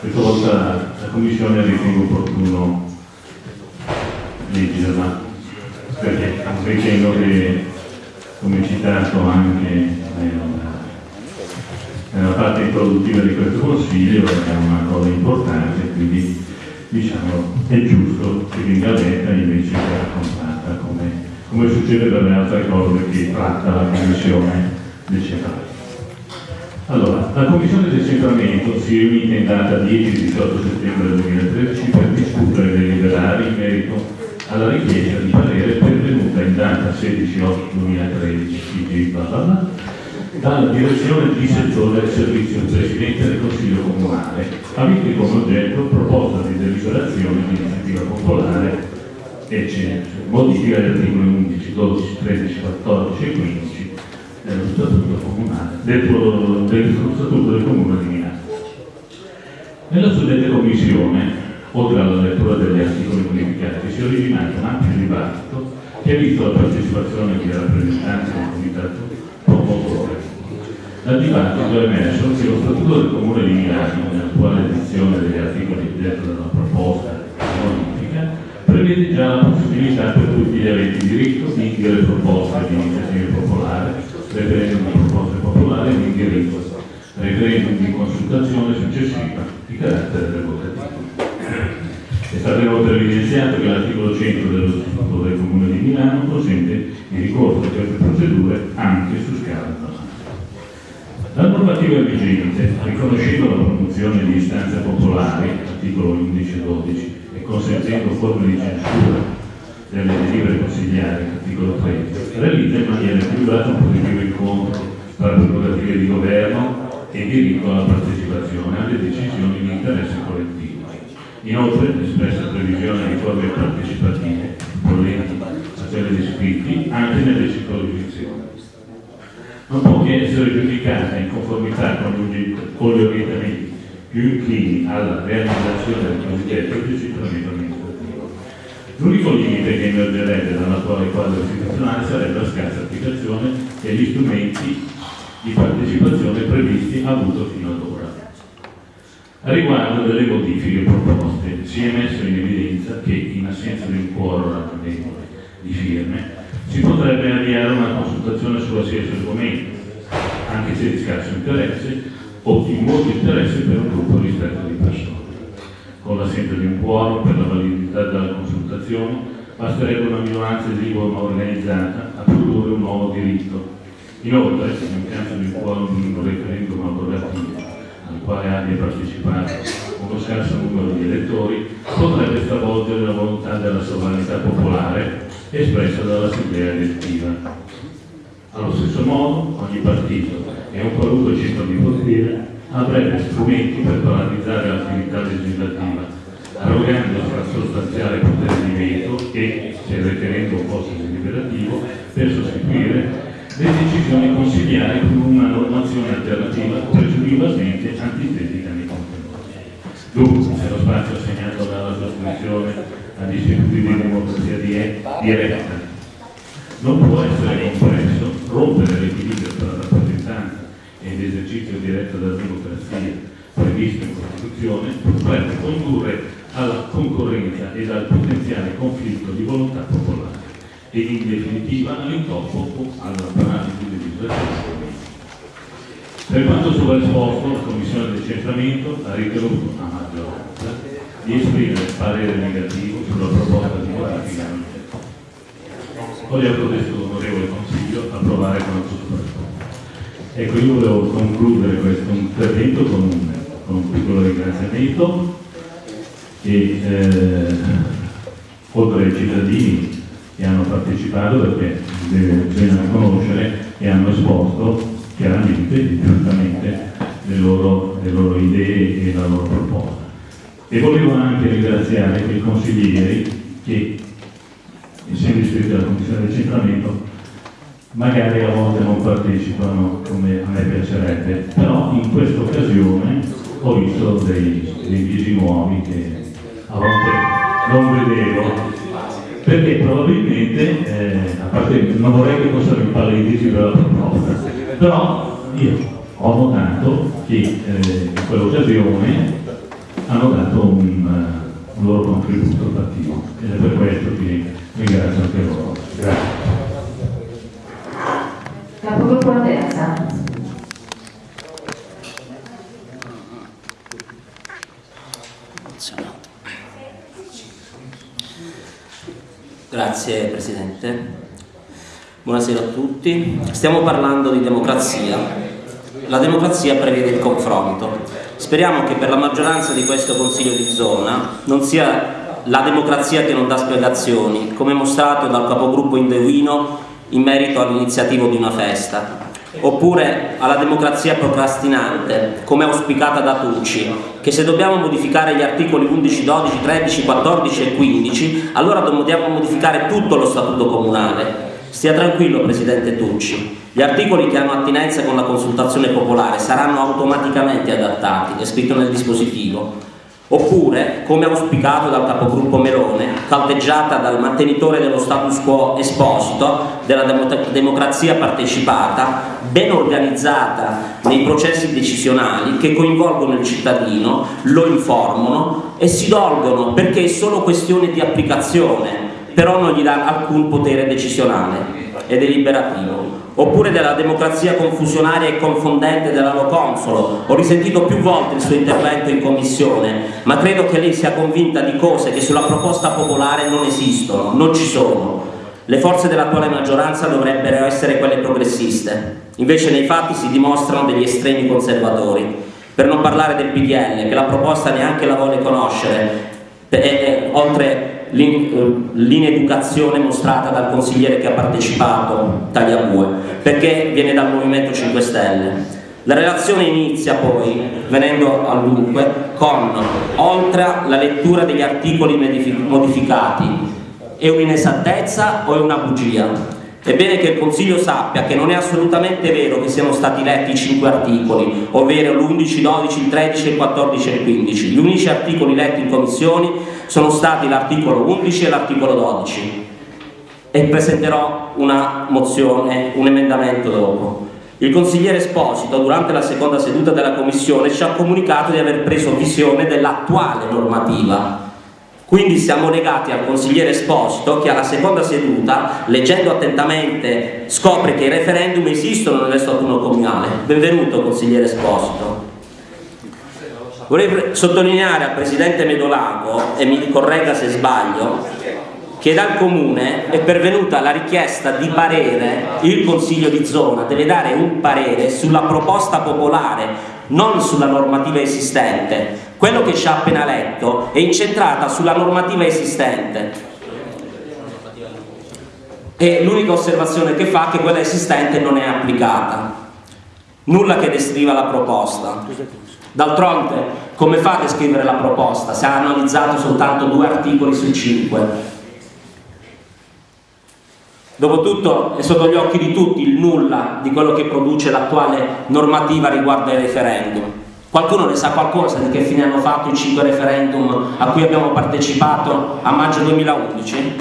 questa volta la Commissione ritiene opportuno leggerla, perché ritengo che, come citato anche nella, parte introduttiva di questo Consiglio, è una cosa importante, quindi diciamo, è giusto che venga letta invece che raccontata come, come succede per le altre cose che tratta la Commissione decennale. Allora, la Commissione del Centramento si riunita in data 10-18 settembre 2013 per discutere e deliberare in merito alla richiesta di parere pervenuta in data 16-8-2013 dalla direzione di settore del servizio Presidente del Consiglio Comunale, avente come oggetto proposta di deliberazione di iniziativa popolare e c'è modifica degli articoli 11, 12, 13, 14 e 15 dello Statuto Comunale, del, dello Statuto del Comune di Milano. Nella suddetta commissione, oltre alla lettura degli articoli modificati, si è originato un ampio dibattito che ha visto la partecipazione di rappresentanti del Comitato promotore. Dal dibattito è emerso che lo Statuto del Comune di Milano, nell'attuale edizione degli articoli dentro della proposta prevede già la possibilità per tutti gli aventi diritto di inviare proposte di iniziativa popolare, referendum di proposte popolari di indirizzo, referendum di consultazione successiva di carattere revocativo. È stato inoltre evidenziato che l'articolo 100 dello Statuto del Comune di Milano consente il ricorso a queste procedure anche su scala nazionale. La normativa vigente, riconoscendo la promozione di istanze popolari, articolo 11 e 12, e consentendo forme di censura delle delibere consigliari, articolo 13, realizza in maniera equilibrata un positivo incontro tra prerogative di governo e diritto alla partecipazione alle decisioni di interesse collettivo. Inoltre, l'espressa previsione di forme partecipative, bollenti, a quelle di scritti, anche nelle circoscrizioni. Non può che essere giudicata in conformità con gli orientamenti più inclini alla realizzazione del cosiddetto decentramento amministrativo. L'unico limite che emergerebbe dall'attuale quadro istituzionale sarebbe la scarsa applicazione e gli strumenti di partecipazione previsti avuto fino ad ora. A riguardo delle modifiche proposte, si è messo in evidenza che, in assenza di un quorum di firme, si potrebbe avviare una consultazione su qualsiasi argomento, anche se di scarso interesse o di interesse per un gruppo ristretto di persone. Con l'assenza di un quorum per la validità della consultazione, basterebbe una minoranza esigua ma organizzata a produrre un nuovo diritto. Inoltre, in caso di un quorum di un referendum abrogativo al quale abbia partecipato uno scarso numero di elettori, potrebbe stravolgere la volontà della sovranità popolare espressa dall'Assemblea elettiva. Allo stesso modo, ogni partito e un qualunque ciclo di potere avrebbe strumenti per paralizzare l'attività legislativa, arrogandosi al sostanziale potere di veto e, se il referendum fosse deliberativo, per sostituire le decisioni consigliari con una normazione alternativa presumibilmente antitetica nei contenuti. Dunque, se lo spazio assegnato dalla sospensione agli istituti di democrazia diretta non può essere compresso, rompere l'equilibrio tra rappresentanza ed esercizio diretto della democrazia previsto in Costituzione potrebbe condurre alla concorrenza ed al potenziale conflitto di volontà popolare. E in definitiva all'intoppo o alla paralisi legislativa. Per quanto sopra esposto, la Commissione del Centramento ha ritenuto a maggioranza di esprimere parere negativo sulla proposta di modifica. Voglio a questo onorevole Consiglio approvare quanto sopra. Ecco, io volevo concludere questo intervento con un, con un piccolo ringraziamento e eh, oltre ai cittadini che hanno partecipato perché bisogna conoscere e hanno esposto chiaramente e direttamente le loro, le loro idee e la loro proposta. E volevo anche ringraziare i consiglieri che, essendo iscritti alla Commissione di Centramento, magari a volte non partecipano come a me piacerebbe, però in questa occasione ho visto dei, dei visi nuovi che a volte non vedevo perché probabilmente, eh, a parte non vorrei che fossero impalliditi per la proposta, però io ho notato che eh, in quell'occasione hanno dato un, un, loro contributo attivo ed è per questo che ringrazio anche loro. Grazie. Capogruppo Terza. Grazie Presidente. Buonasera a tutti. Stiamo parlando di democrazia. La democrazia prevede il confronto. Speriamo che per la maggioranza di questo Consiglio di zona non sia la democrazia che non dà spiegazioni, come mostrato dal capogruppo Indevino in merito all'iniziativa di una festa oppure alla democrazia procrastinante, come auspicata da Tucci, che se dobbiamo modificare gli articoli 11, 12, 13, 14 e 15, allora dobbiamo modificare tutto lo statuto comunale. Stia tranquillo, Presidente Tucci, gli articoli che hanno attinenza con la consultazione popolare saranno automaticamente adattati, è scritto nel dispositivo. Oppure, come auspicato dal capogruppo Melone, calteggiata dal mantenitore dello status quo esposito della democrazia partecipata, ben organizzata nei processi decisionali che coinvolgono il cittadino, lo informano e si dolgono perché è solo questione di applicazione, però non gli dà alcun potere decisionale e deliberativo oppure della democrazia confusionaria e confondente dell'anno consolo. Ho risentito più volte il suo intervento in commissione, ma credo che lei sia convinta di cose che sulla proposta popolare non esistono, non ci sono. Le forze dell'attuale maggioranza dovrebbero essere quelle progressiste, invece nei fatti si dimostrano degli estremi conservatori. Per non parlare del PDL, che la proposta neanche la vuole conoscere, e, e, oltre l'ineducazione mostrata dal consigliere che ha partecipato, Tagliabue, perché viene dal Movimento 5 Stelle. La relazione inizia poi, venendo al dunque, con, oltre la lettura degli articoli modificati, è un'inesattezza o è una bugia? È bene che il Consiglio sappia che non è assolutamente vero che siano stati letti i cinque articoli, ovvero l'11, 12, il 13, il 14 e il 15. Gli unici articoli letti in commissioni sono stati l'articolo 11 e l'articolo 12. e presenterò una mozione, un emendamento dopo. Il consigliere Esposito, durante la seconda seduta della Commissione, ci ha comunicato di aver preso visione dell'attuale normativa. Quindi siamo legati al consigliere Esposito che alla seconda seduta, leggendo attentamente, scopre che i referendum esistono nel statuto comunale. Benvenuto consigliere Esposito. Vorrei sottolineare al Presidente Medolago, e mi corregga se sbaglio, che dal Comune è pervenuta la richiesta di parere, il Consiglio di zona deve dare un parere sulla proposta popolare, non sulla normativa esistente. Quello che ci ha appena letto è incentrata sulla normativa esistente. E l'unica osservazione che fa è che quella esistente non è applicata. Nulla che descriva la proposta. D'altronde, come fate a scrivere la proposta se ha analizzato soltanto due articoli su cinque? Dopotutto è sotto gli occhi di tutti il nulla di quello che produce l'attuale normativa riguardo ai referendum. Qualcuno ne sa qualcosa di che fine hanno fatto i cinque referendum a cui abbiamo partecipato a maggio 2011?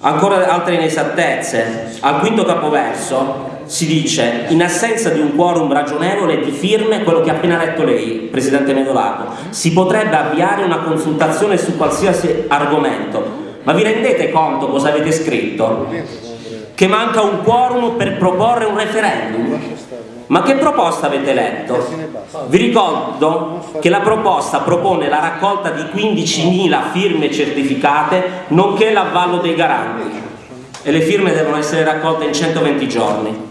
Ancora altre inesattezze. Al quinto capoverso si dice in assenza di un quorum ragionevole di firme, quello che ha appena letto lei, Presidente Medolato, si potrebbe avviare una consultazione su qualsiasi argomento ma vi rendete conto cosa avete scritto? Che manca un quorum per proporre un referendum? Ma che proposta avete letto? Vi ricordo che la proposta propone la raccolta di 15.000 firme certificate nonché l'avvallo dei garanti e le firme devono essere raccolte in 120 giorni.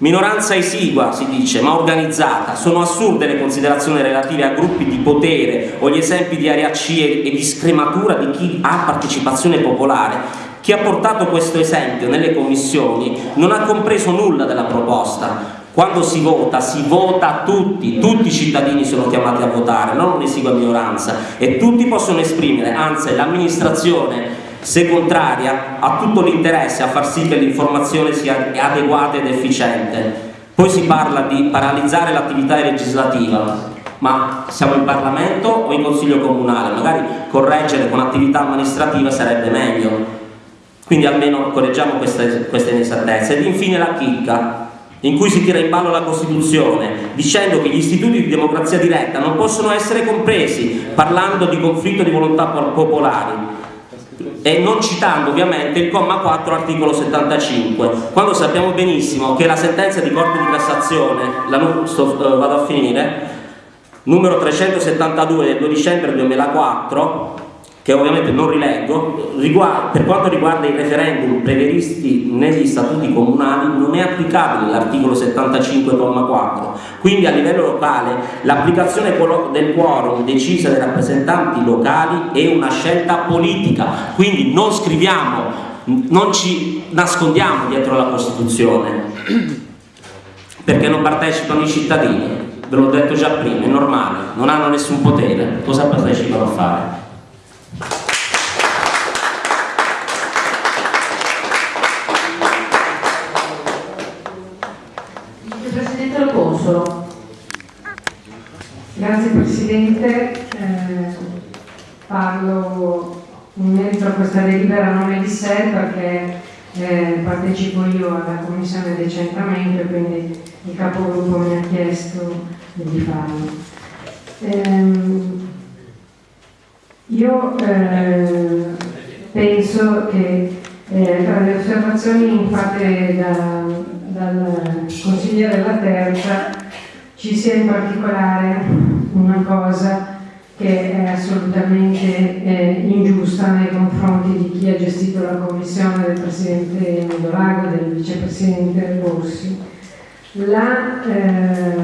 Minoranza esigua, si dice, ma organizzata. Sono assurde le considerazioni relative a gruppi di potere o gli esempi di area C e di scrematura di chi ha partecipazione popolare. Chi ha portato questo esempio nelle commissioni non ha compreso nulla della proposta. Quando si vota, si vota tutti, tutti i cittadini sono chiamati a votare, non un'esigua minoranza e tutti possono esprimere, anzi l'amministrazione se contraria, ha tutto l'interesse a far sì che l'informazione sia adeguata ed efficiente. Poi si parla di paralizzare l'attività legislativa, ma siamo in Parlamento o in Consiglio Comunale? Magari correggere con attività amministrativa sarebbe meglio. Quindi almeno correggiamo queste, queste inesattezze. Ed infine la chicca, in cui si tira in ballo la Costituzione, dicendo che gli istituti di democrazia diretta non possono essere compresi, parlando di conflitto di volontà popolari e non citando ovviamente il comma 4 articolo 75 quando sappiamo benissimo che la sentenza di Corte di Cassazione la, sto, uh, vado a finire numero 372 del 2 dicembre 2004 che ovviamente non rileggo, per quanto riguarda i referendum previsti negli statuti comunali non è applicabile l'articolo 75,4 quindi a livello locale l'applicazione del quorum decisa dai rappresentanti locali è una scelta politica. Quindi non scriviamo, non ci nascondiamo dietro la Costituzione perché non partecipano i cittadini. Ve l'ho detto già prima, è normale, non hanno nessun potere. Cosa partecipano a fare? Grazie Presidente, eh, parlo in merito a questa delibera a nome di sé perché eh, partecipo io alla Commissione Decentramento e quindi il capogruppo mi ha chiesto di farlo. Eh, io penso che eh, tra le osservazioni fatte da, dal consigliere della terza ci sia in particolare una cosa che è assolutamente eh, ingiusta nei confronti di chi ha gestito la commissione del Presidente Medorago e del Vicepresidente Rossi. La, eh,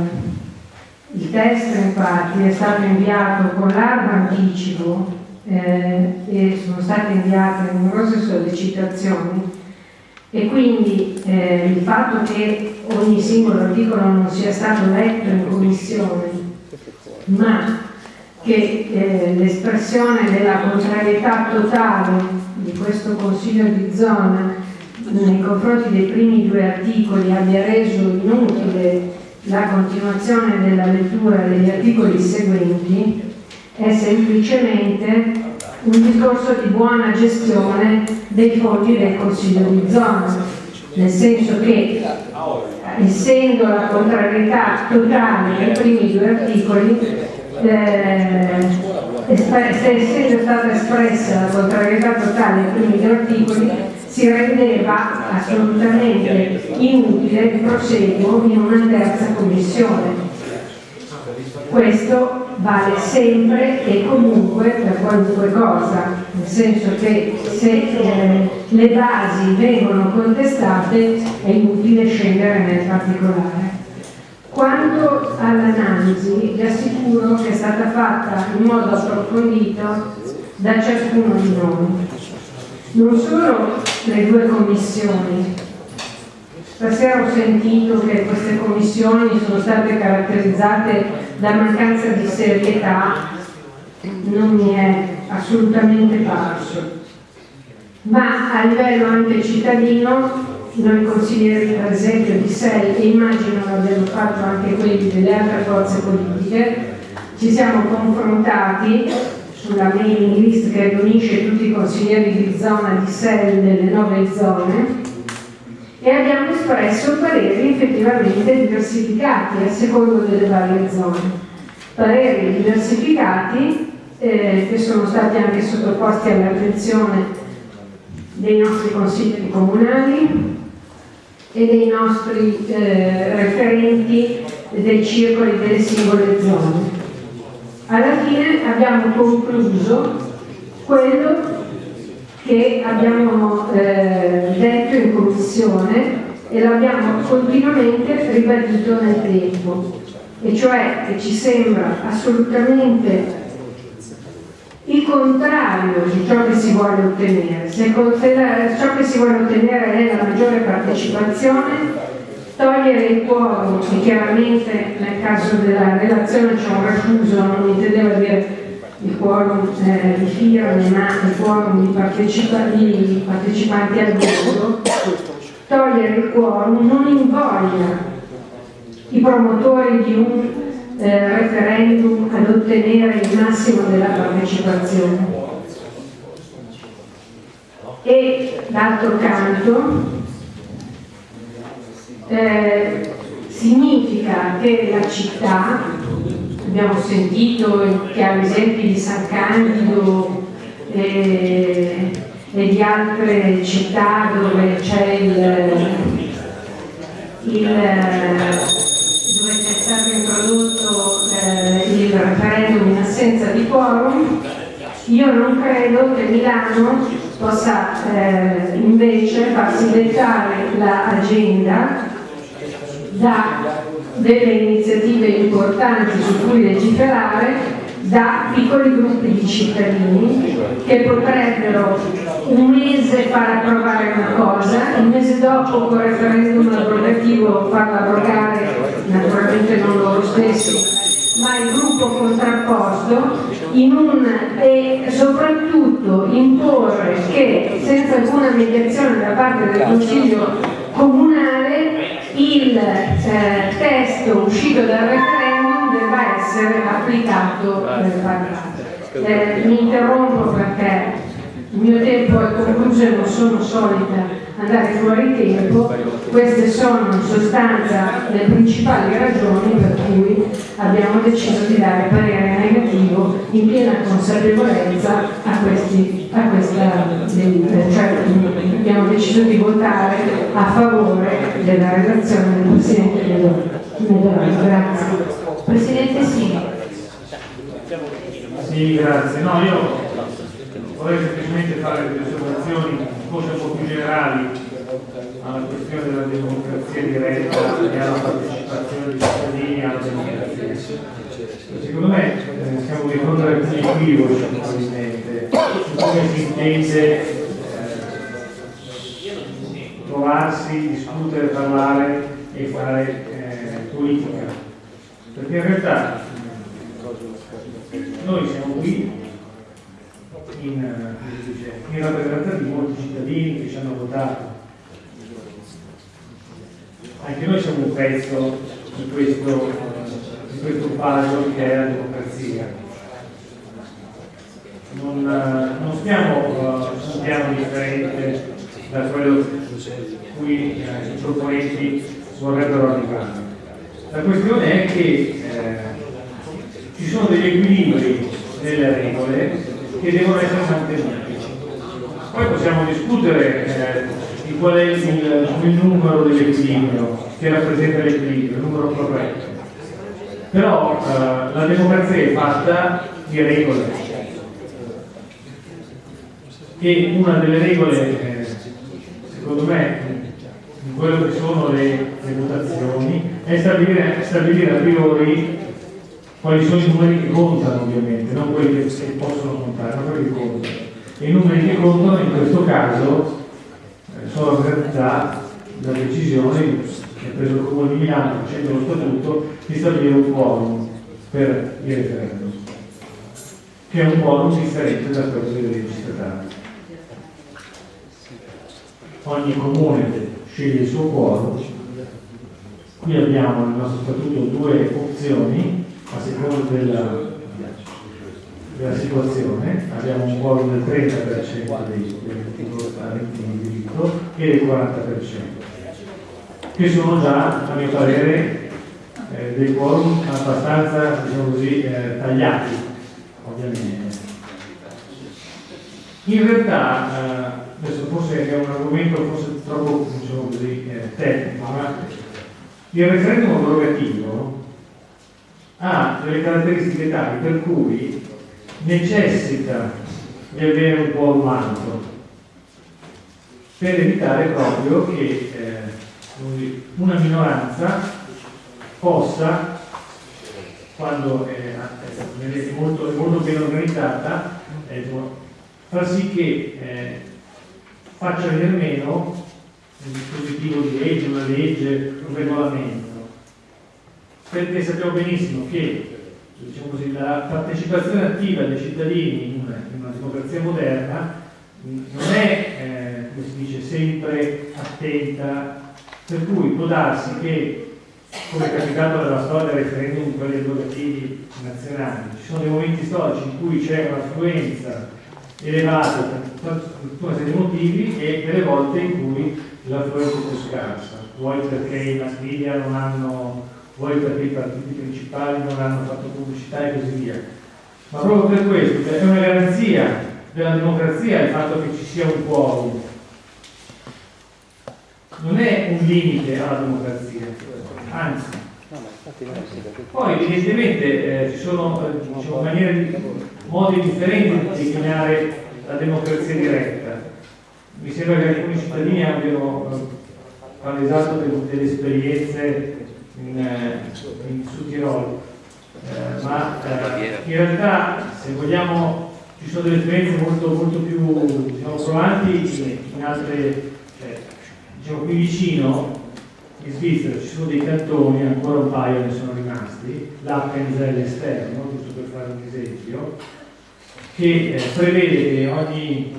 il testo infatti è stato inviato con largo anticipo eh, e sono state inviate numerose sollecitazioni e quindi eh, il fatto che ogni singolo articolo non sia stato letto in commissione, ma che eh, l'espressione della contrarietà totale di questo Consiglio di zona nei confronti dei primi due articoli abbia reso inutile la continuazione della lettura degli articoli seguenti è semplicemente un discorso di buona gestione dei fondi del Consiglio di zona, nel senso che essendo la contrarietà totale nei primi due articoli, eh, essendo stata espressa la contrarietà totale nei primi due articoli, si rendeva assolutamente inutile il proseguo in una terza commissione. Questo vale sempre e comunque per qualunque cosa, nel senso che se eh, le basi vengono contestate è inutile scendere nel particolare. Quanto all'analisi, vi assicuro che è stata fatta in modo approfondito da ciascuno di noi. Non solo le due commissioni, Stasera ho sentito che queste commissioni sono state caratterizzate da mancanza di serietà, non mi è assolutamente parso. Ma a livello anche cittadino, noi consiglieri per esempio di SEI, e immagino l'abbiano fatto anche quelli delle altre forze politiche, ci siamo confrontati sulla mailing list che riunisce tutti i consiglieri di zona di SEI delle nove zone e abbiamo espresso pareri effettivamente diversificati a secondo delle varie zone. Pareri diversificati eh, che sono stati anche sottoposti all'attenzione dei nostri consigli comunali e dei nostri eh, referenti dei circoli delle singole zone. Alla fine abbiamo concluso quello che abbiamo eh, detto in commissione e l'abbiamo continuamente ribadito nel tempo, e cioè che ci sembra assolutamente il contrario di ciò che si vuole ottenere. Se ciò che si vuole ottenere è la maggiore partecipazione, togliere il quorum, che chiaramente nel caso della relazione c'è un refuso, non intendeva dire il quorum eh, di firme ma il quorum di, di partecipanti al voto, togliere il quorum non invoglia i promotori di un eh, referendum ad ottenere il massimo della partecipazione. E d'altro canto eh, significa che la città abbiamo sentito chiari esempi di San Candido e, e di altre città dove c'è il, il, dove è stato introdotto eh, il referendum in assenza di quorum, io non credo che Milano possa eh, invece farsi dettare l'agenda da delle iniziative importanti su cui legiferare da piccoli gruppi di cittadini che potrebbero un mese far approvare una cosa, il mese dopo con referendum abrogativo farla abrogare, naturalmente non loro stessi, ma il gruppo contrapposto un, e soprattutto imporre che senza alcuna mediazione da parte del Consiglio comunale il eh, testo uscito dal referendum debba essere applicato nel Parlamento. Eh, mi interrompo perché il mio tempo è concluso e non sono solita andare fuori tempo, queste sono in sostanza le principali ragioni per cui abbiamo deciso di dare parere negativo in piena consapevolezza a, questi, a questa delibera, cioè abbiamo deciso di votare a favore della relazione del Presidente Medorano. Grazie. Presidente Sì. Sì, grazie. No, io vorrei semplicemente fare delle osservazioni forse un po' più generali alla questione della democrazia diretta e alla partecipazione dei cittadini alla democrazia. Secondo me eh, siamo di fronte ad alcuni equivoci probabilmente su come si intende eh, trovarsi, discutere, parlare e fare eh, politica. Perché in realtà noi siamo qui in, eh, in di molti cittadini che ci hanno votato. Anche noi siamo un pezzo di questo, di questo puzzle che è la democrazia. non, eh, non stiamo su un piano differente da quello cui eh, i proponenti vorrebbero arrivare. La questione è che eh, ci sono degli equilibri nelle regole che devono essere mantenuti. Poi possiamo discutere eh, di qual è il, il numero dell'equilibrio che rappresenta l'equilibrio, il numero corretto. Però eh, la democrazia è fatta di regole e una delle regole, eh, secondo me, in quello che sono le, le votazioni, è stabilire, stabilire a priori quali sono i numeri che contano ovviamente, non quelli che possono contare, ma quelli che contano. E i numeri che contano in questo caso eh, sono rappresentati da decisioni che ha preso il Comune di Milano facendo lo statuto di stabilire un quorum per il referendum, che è un quorum differente da quello delle leggi statali. Ogni comune sceglie il suo quorum. Qui abbiamo nel nostro statuto due opzioni a seconda della, della situazione. Abbiamo un quorum del 30% dei, aventi in diritto e del 40% che sono già, a mio parere, eh, dei quorum abbastanza, diciamo così, eh, tagliati, ovviamente. In realtà, eh, adesso forse è un argomento forse troppo, diciamo così, eh, tecnico, ma il referendum abrogativo ha delle caratteristiche tali per cui necessita di avere un quorum alto per evitare proprio che eh, una minoranza possa, quando è, è, molto, molto, ben organizzata, far sì che eh, faccia venire meno un dispositivo di legge, una legge, un regolamento. Perché sappiamo benissimo che diciamo così, la partecipazione attiva dei cittadini in una, in una democrazia moderna non è, eh, come si dice, sempre attenta. Per cui può darsi che, come è capitato nella storia del referendum quelli abrogativi nazionali, ci sono dei momenti storici in cui c'è un'affluenza elevata per una serie di motivi e delle volte in cui l'affluenza è più scarsa, vuoi perché i mass media non hanno, vuoi perché i partiti principali non hanno fatto pubblicità e così via. Ma proprio per questo è una garanzia della democrazia il fatto che ci sia un quorum non è un limite alla democrazia, anzi. Poi evidentemente eh, ci sono eh, diciamo, maniere, modi differenti di declinare la democrazia diretta. Mi sembra che alcuni cittadini abbiano eh, palesato delle esperienze in, eh, in Sud Tirolo, eh, ma eh, in realtà se vogliamo ci sono delle esperienze molto, molto più diciamo, provanti in, in altre diciamo, qui vicino in Svizzera ci sono dei cantoni, ancora un paio ne sono rimasti, l'Appenzell esterno, giusto per fare un esempio, che eh, prevede che ogni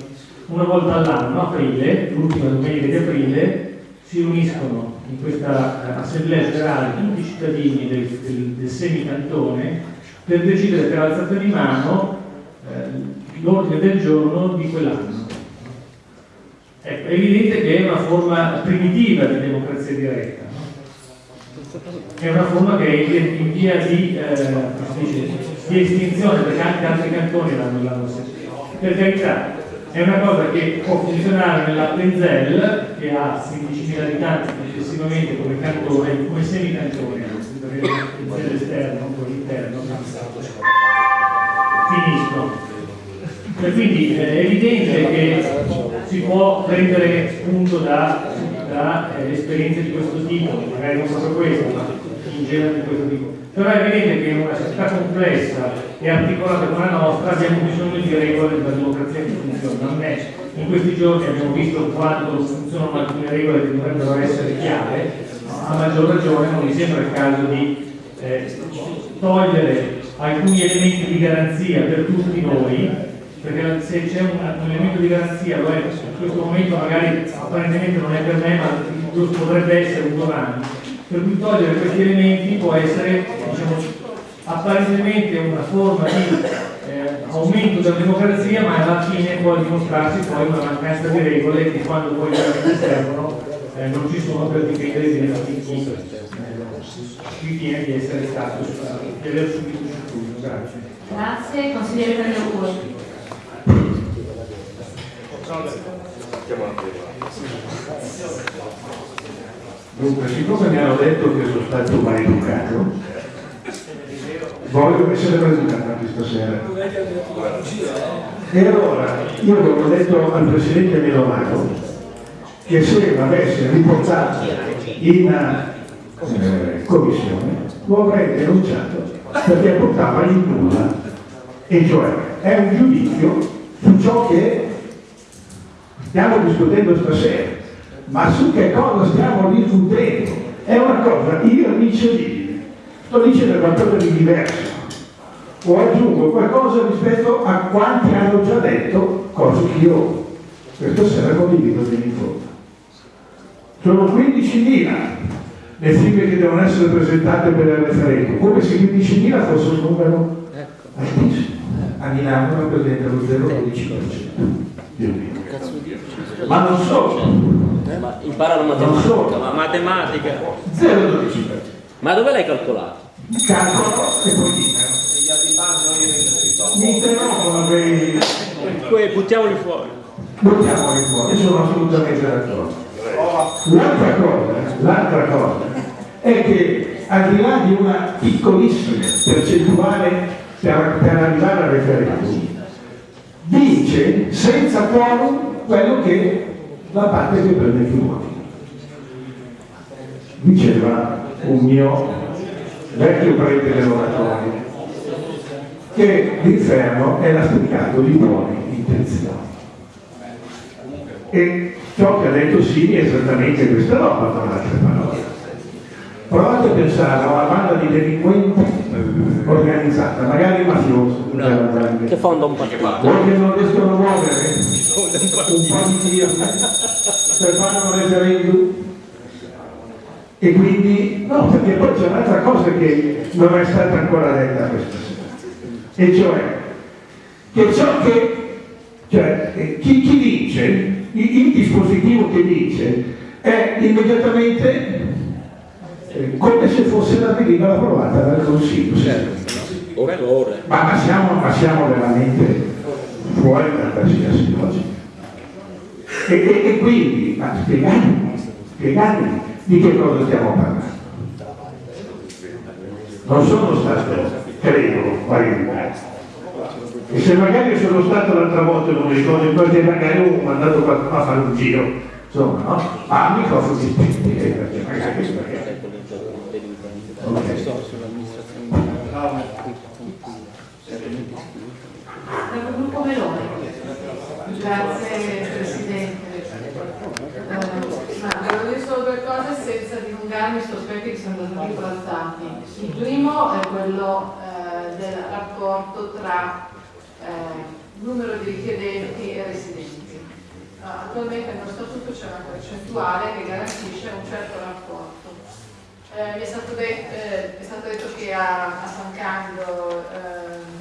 una volta all'anno, aprile, l'ultima domenica di aprile, si uniscono in questa eh, assemblea generale tutti i cittadini del, del, del semicantone per decidere per alzata di mano eh, l'ordine del giorno di quell'anno. Ecco, è evidente che è una forma primitiva di democrazia diretta, no? è una forma che è in via di, eh, di estinzione perché anche altri cantoni l'hanno, sentito. Per carità, è una cosa che può funzionare nella Plenzel che ha 15.000 abitanti successivamente come cantone, come semicantone, il esterno, poi l'interno, finiscono. E quindi è evidente che si può prendere spunto da, da eh, esperienze di questo tipo, magari non proprio questo, ma in genere di questo tipo. Però è evidente che in una società complessa e articolata come la nostra abbiamo bisogno di regole della democrazia che funzionano. In questi giorni abbiamo visto quanto funzionano alcune regole che dovrebbero essere chiare, a maggior ragione non mi sembra il caso di eh, togliere alcuni elementi di garanzia per tutti noi perché se c'è un, un, elemento di garanzia, lo è, in questo momento magari apparentemente non è per me, ma potrebbe essere un domani, per cui togliere questi elementi può essere apparentemente una forma di eh, aumento della democrazia, ma alla fine può dimostrarsi poi una mancanza di regole che quando poi veramente servono eh, non ci sono per difendere i benefici chi ritiene di essere stato di aver subito il. Grazie. Grazie, consigliere Tagliapuri. Dunque, siccome mi hanno detto che sono stato maleducato, voglio essere maleducato anche stasera. E allora, io avevo detto al Presidente Milomano che se l'avesse riportato in eh, commissione lo avrei denunciato perché portava in nulla. E cioè è un giudizio su ciò che stiamo discutendo stasera ma su che cosa stiamo discutendo? È una cosa irricevibile. Sto dicendo qualcosa di diverso. O aggiungo qualcosa rispetto a quanti hanno già detto cose che io questa sera condivido fino in fondo. Sono 15.000 le firme che devono essere presentate per il referendum, come se 15.000 fosse un numero altissimo. A Milano rappresenta lo 0,12%. Ma non solo, Ma impara la Non matematica. solo. Ma matematica. 0,12%. Ma dove l'hai calcolato? calcolo e poi mi interrompono quei Poi buttiamoli fuori. buttiamoli fuori, sono assolutamente d'accordo. L'altra cosa, l'altra cosa è che al di là di una piccolissima percentuale per, per arrivare al referendum, vince senza quorum quello che la parte che prende più voti. Diceva un mio vecchio prete dell'oratorio che l'inferno è lastricato di buone intenzioni. E ciò che ha detto Sini è esattamente questa roba, con altre parole. Provate a pensare a una banda di delinquenti organizzata, magari mafioso, Che fonda un partito. voi che non riescono a muovere un po' di tiro per fare un referendum e quindi no perché poi c'è un'altra cosa che non è stata ancora detta questa sera. E cioè che ciò che cioè eh, chi, chi vince il, il dispositivo che vince è immediatamente eh, come se fosse la delibera approvata dal Consiglio. Ma, ma siamo, ma siamo veramente fuori da qualsiasi logica. E, e- e quindi, ma spiegatemi, spiegatemi di che cosa stiamo parlando. Non sono stato, credo, qualificato. E se magari sono stato l'altra volta, non mi ricordo, perché magari ho mandato qualcuno a fare un giro, insomma, no? Ma a microfoni spenti, eh, perché magari perché... Meloni. Grazie Presidente. Eh, ma devo dire solo due cose su aspetti che sono stati trattati. Il primo è quello eh, del rapporto tra eh, numero di richiedenti e residenti. Ah, attualmente nello statuto c'è una percentuale che garantisce un certo rapporto. Eh, mi è stato, de- eh, è stato detto che a, a San Candido ehm,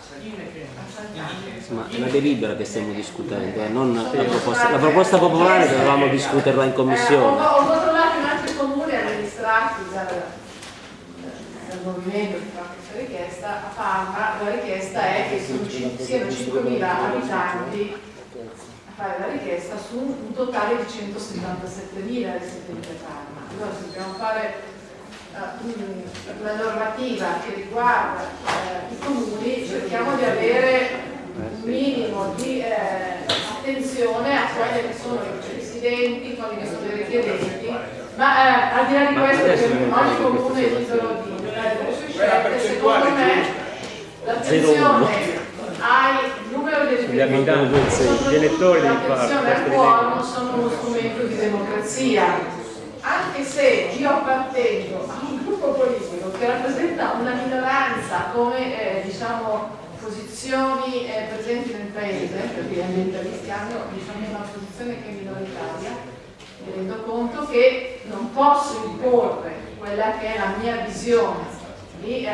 a San Candido Insomma, è una delibera che stiamo discutendo, eh, non la proposta, la proposta popolare dovevamo discuterla in Eh, ho, commissione. ho controllato in altri comuni amministrati dal, dal movimento che fa questa richiesta, a Parma la richiesta è che siano 5.000 abitanti a fare la richiesta su un totale di 177.000 residenti a Parma. Allora se dobbiamo fare eh, un- una normativa che riguarda eh, i comuni, cerchiamo di avere un minimo di eh, attenzione a quelli che sono i residenti, quelli che sono i richiedenti, ma eh, al di là di questo che ogni comune è libero di sue scelte, secondo me l'attenzione ai numero di Gli abitanti, gli elettori di l'attenzione al quorum sono uno strumento di democrazia. Anche se io appartengo a un gruppo politico che rappresenta una minoranza come eh, diciamo, posizioni eh, presenti nel paese, perché gli ambientalisti hanno diciamo, una posizione che è minoritaria, mi rendo conto che non posso imporre quella che è la mia visione di, eh,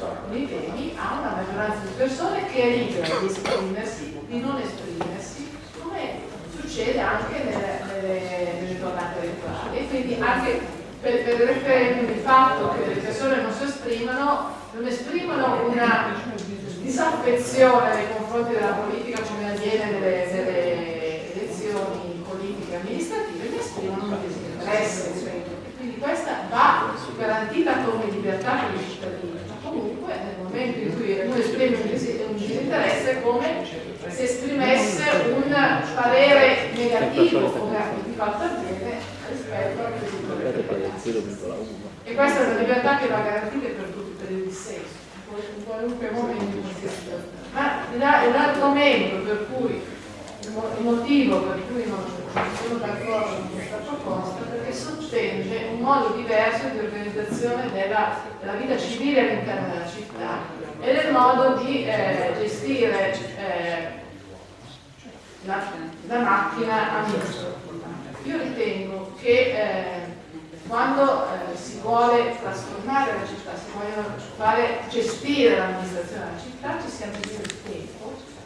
alcuni temi a una maggioranza di persone che è libera di esprimersi, di non esprimersi, come succede anche nelle, nelle, nelle tornate elettorali. E quindi anche per, per il referendum il fatto che le persone non si esprimono, non esprimono una disaffezione nei confronti della politica come avviene nelle, nelle elezioni politiche e ma un disinteresse. Quindi questa va garantita come libertà per i cittadini, ma comunque nel momento in cui uno esprime un disinteresse è come se esprimesse un parere negativo, come di fatto avviene rispetto al quesito E questa è una libertà che va garantita per tutti, per il dissenso in qualunque momento in qualsiasi situazione. Ma l'argomento per cui, il motivo per cui non sono d'accordo con questa proposta perché sottende un modo diverso di organizzazione della, della vita civile all'interno della città e del modo di eh, gestire eh, la, la, macchina amministrativa. Io ritengo che eh, quando eh, si vuole trasformare la città, si vogliono fare, gestire l'amministrazione della città, ci sia bisogno di tempo,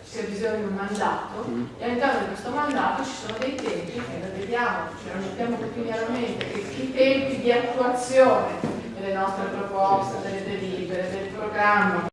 ci sia bisogno di un mandato e all'interno di questo mandato ci sono dei tempi che lo vediamo, ce lo mettiamo quotidianamente, che i tempi di attuazione delle nostre proposte, delle delibere, del programma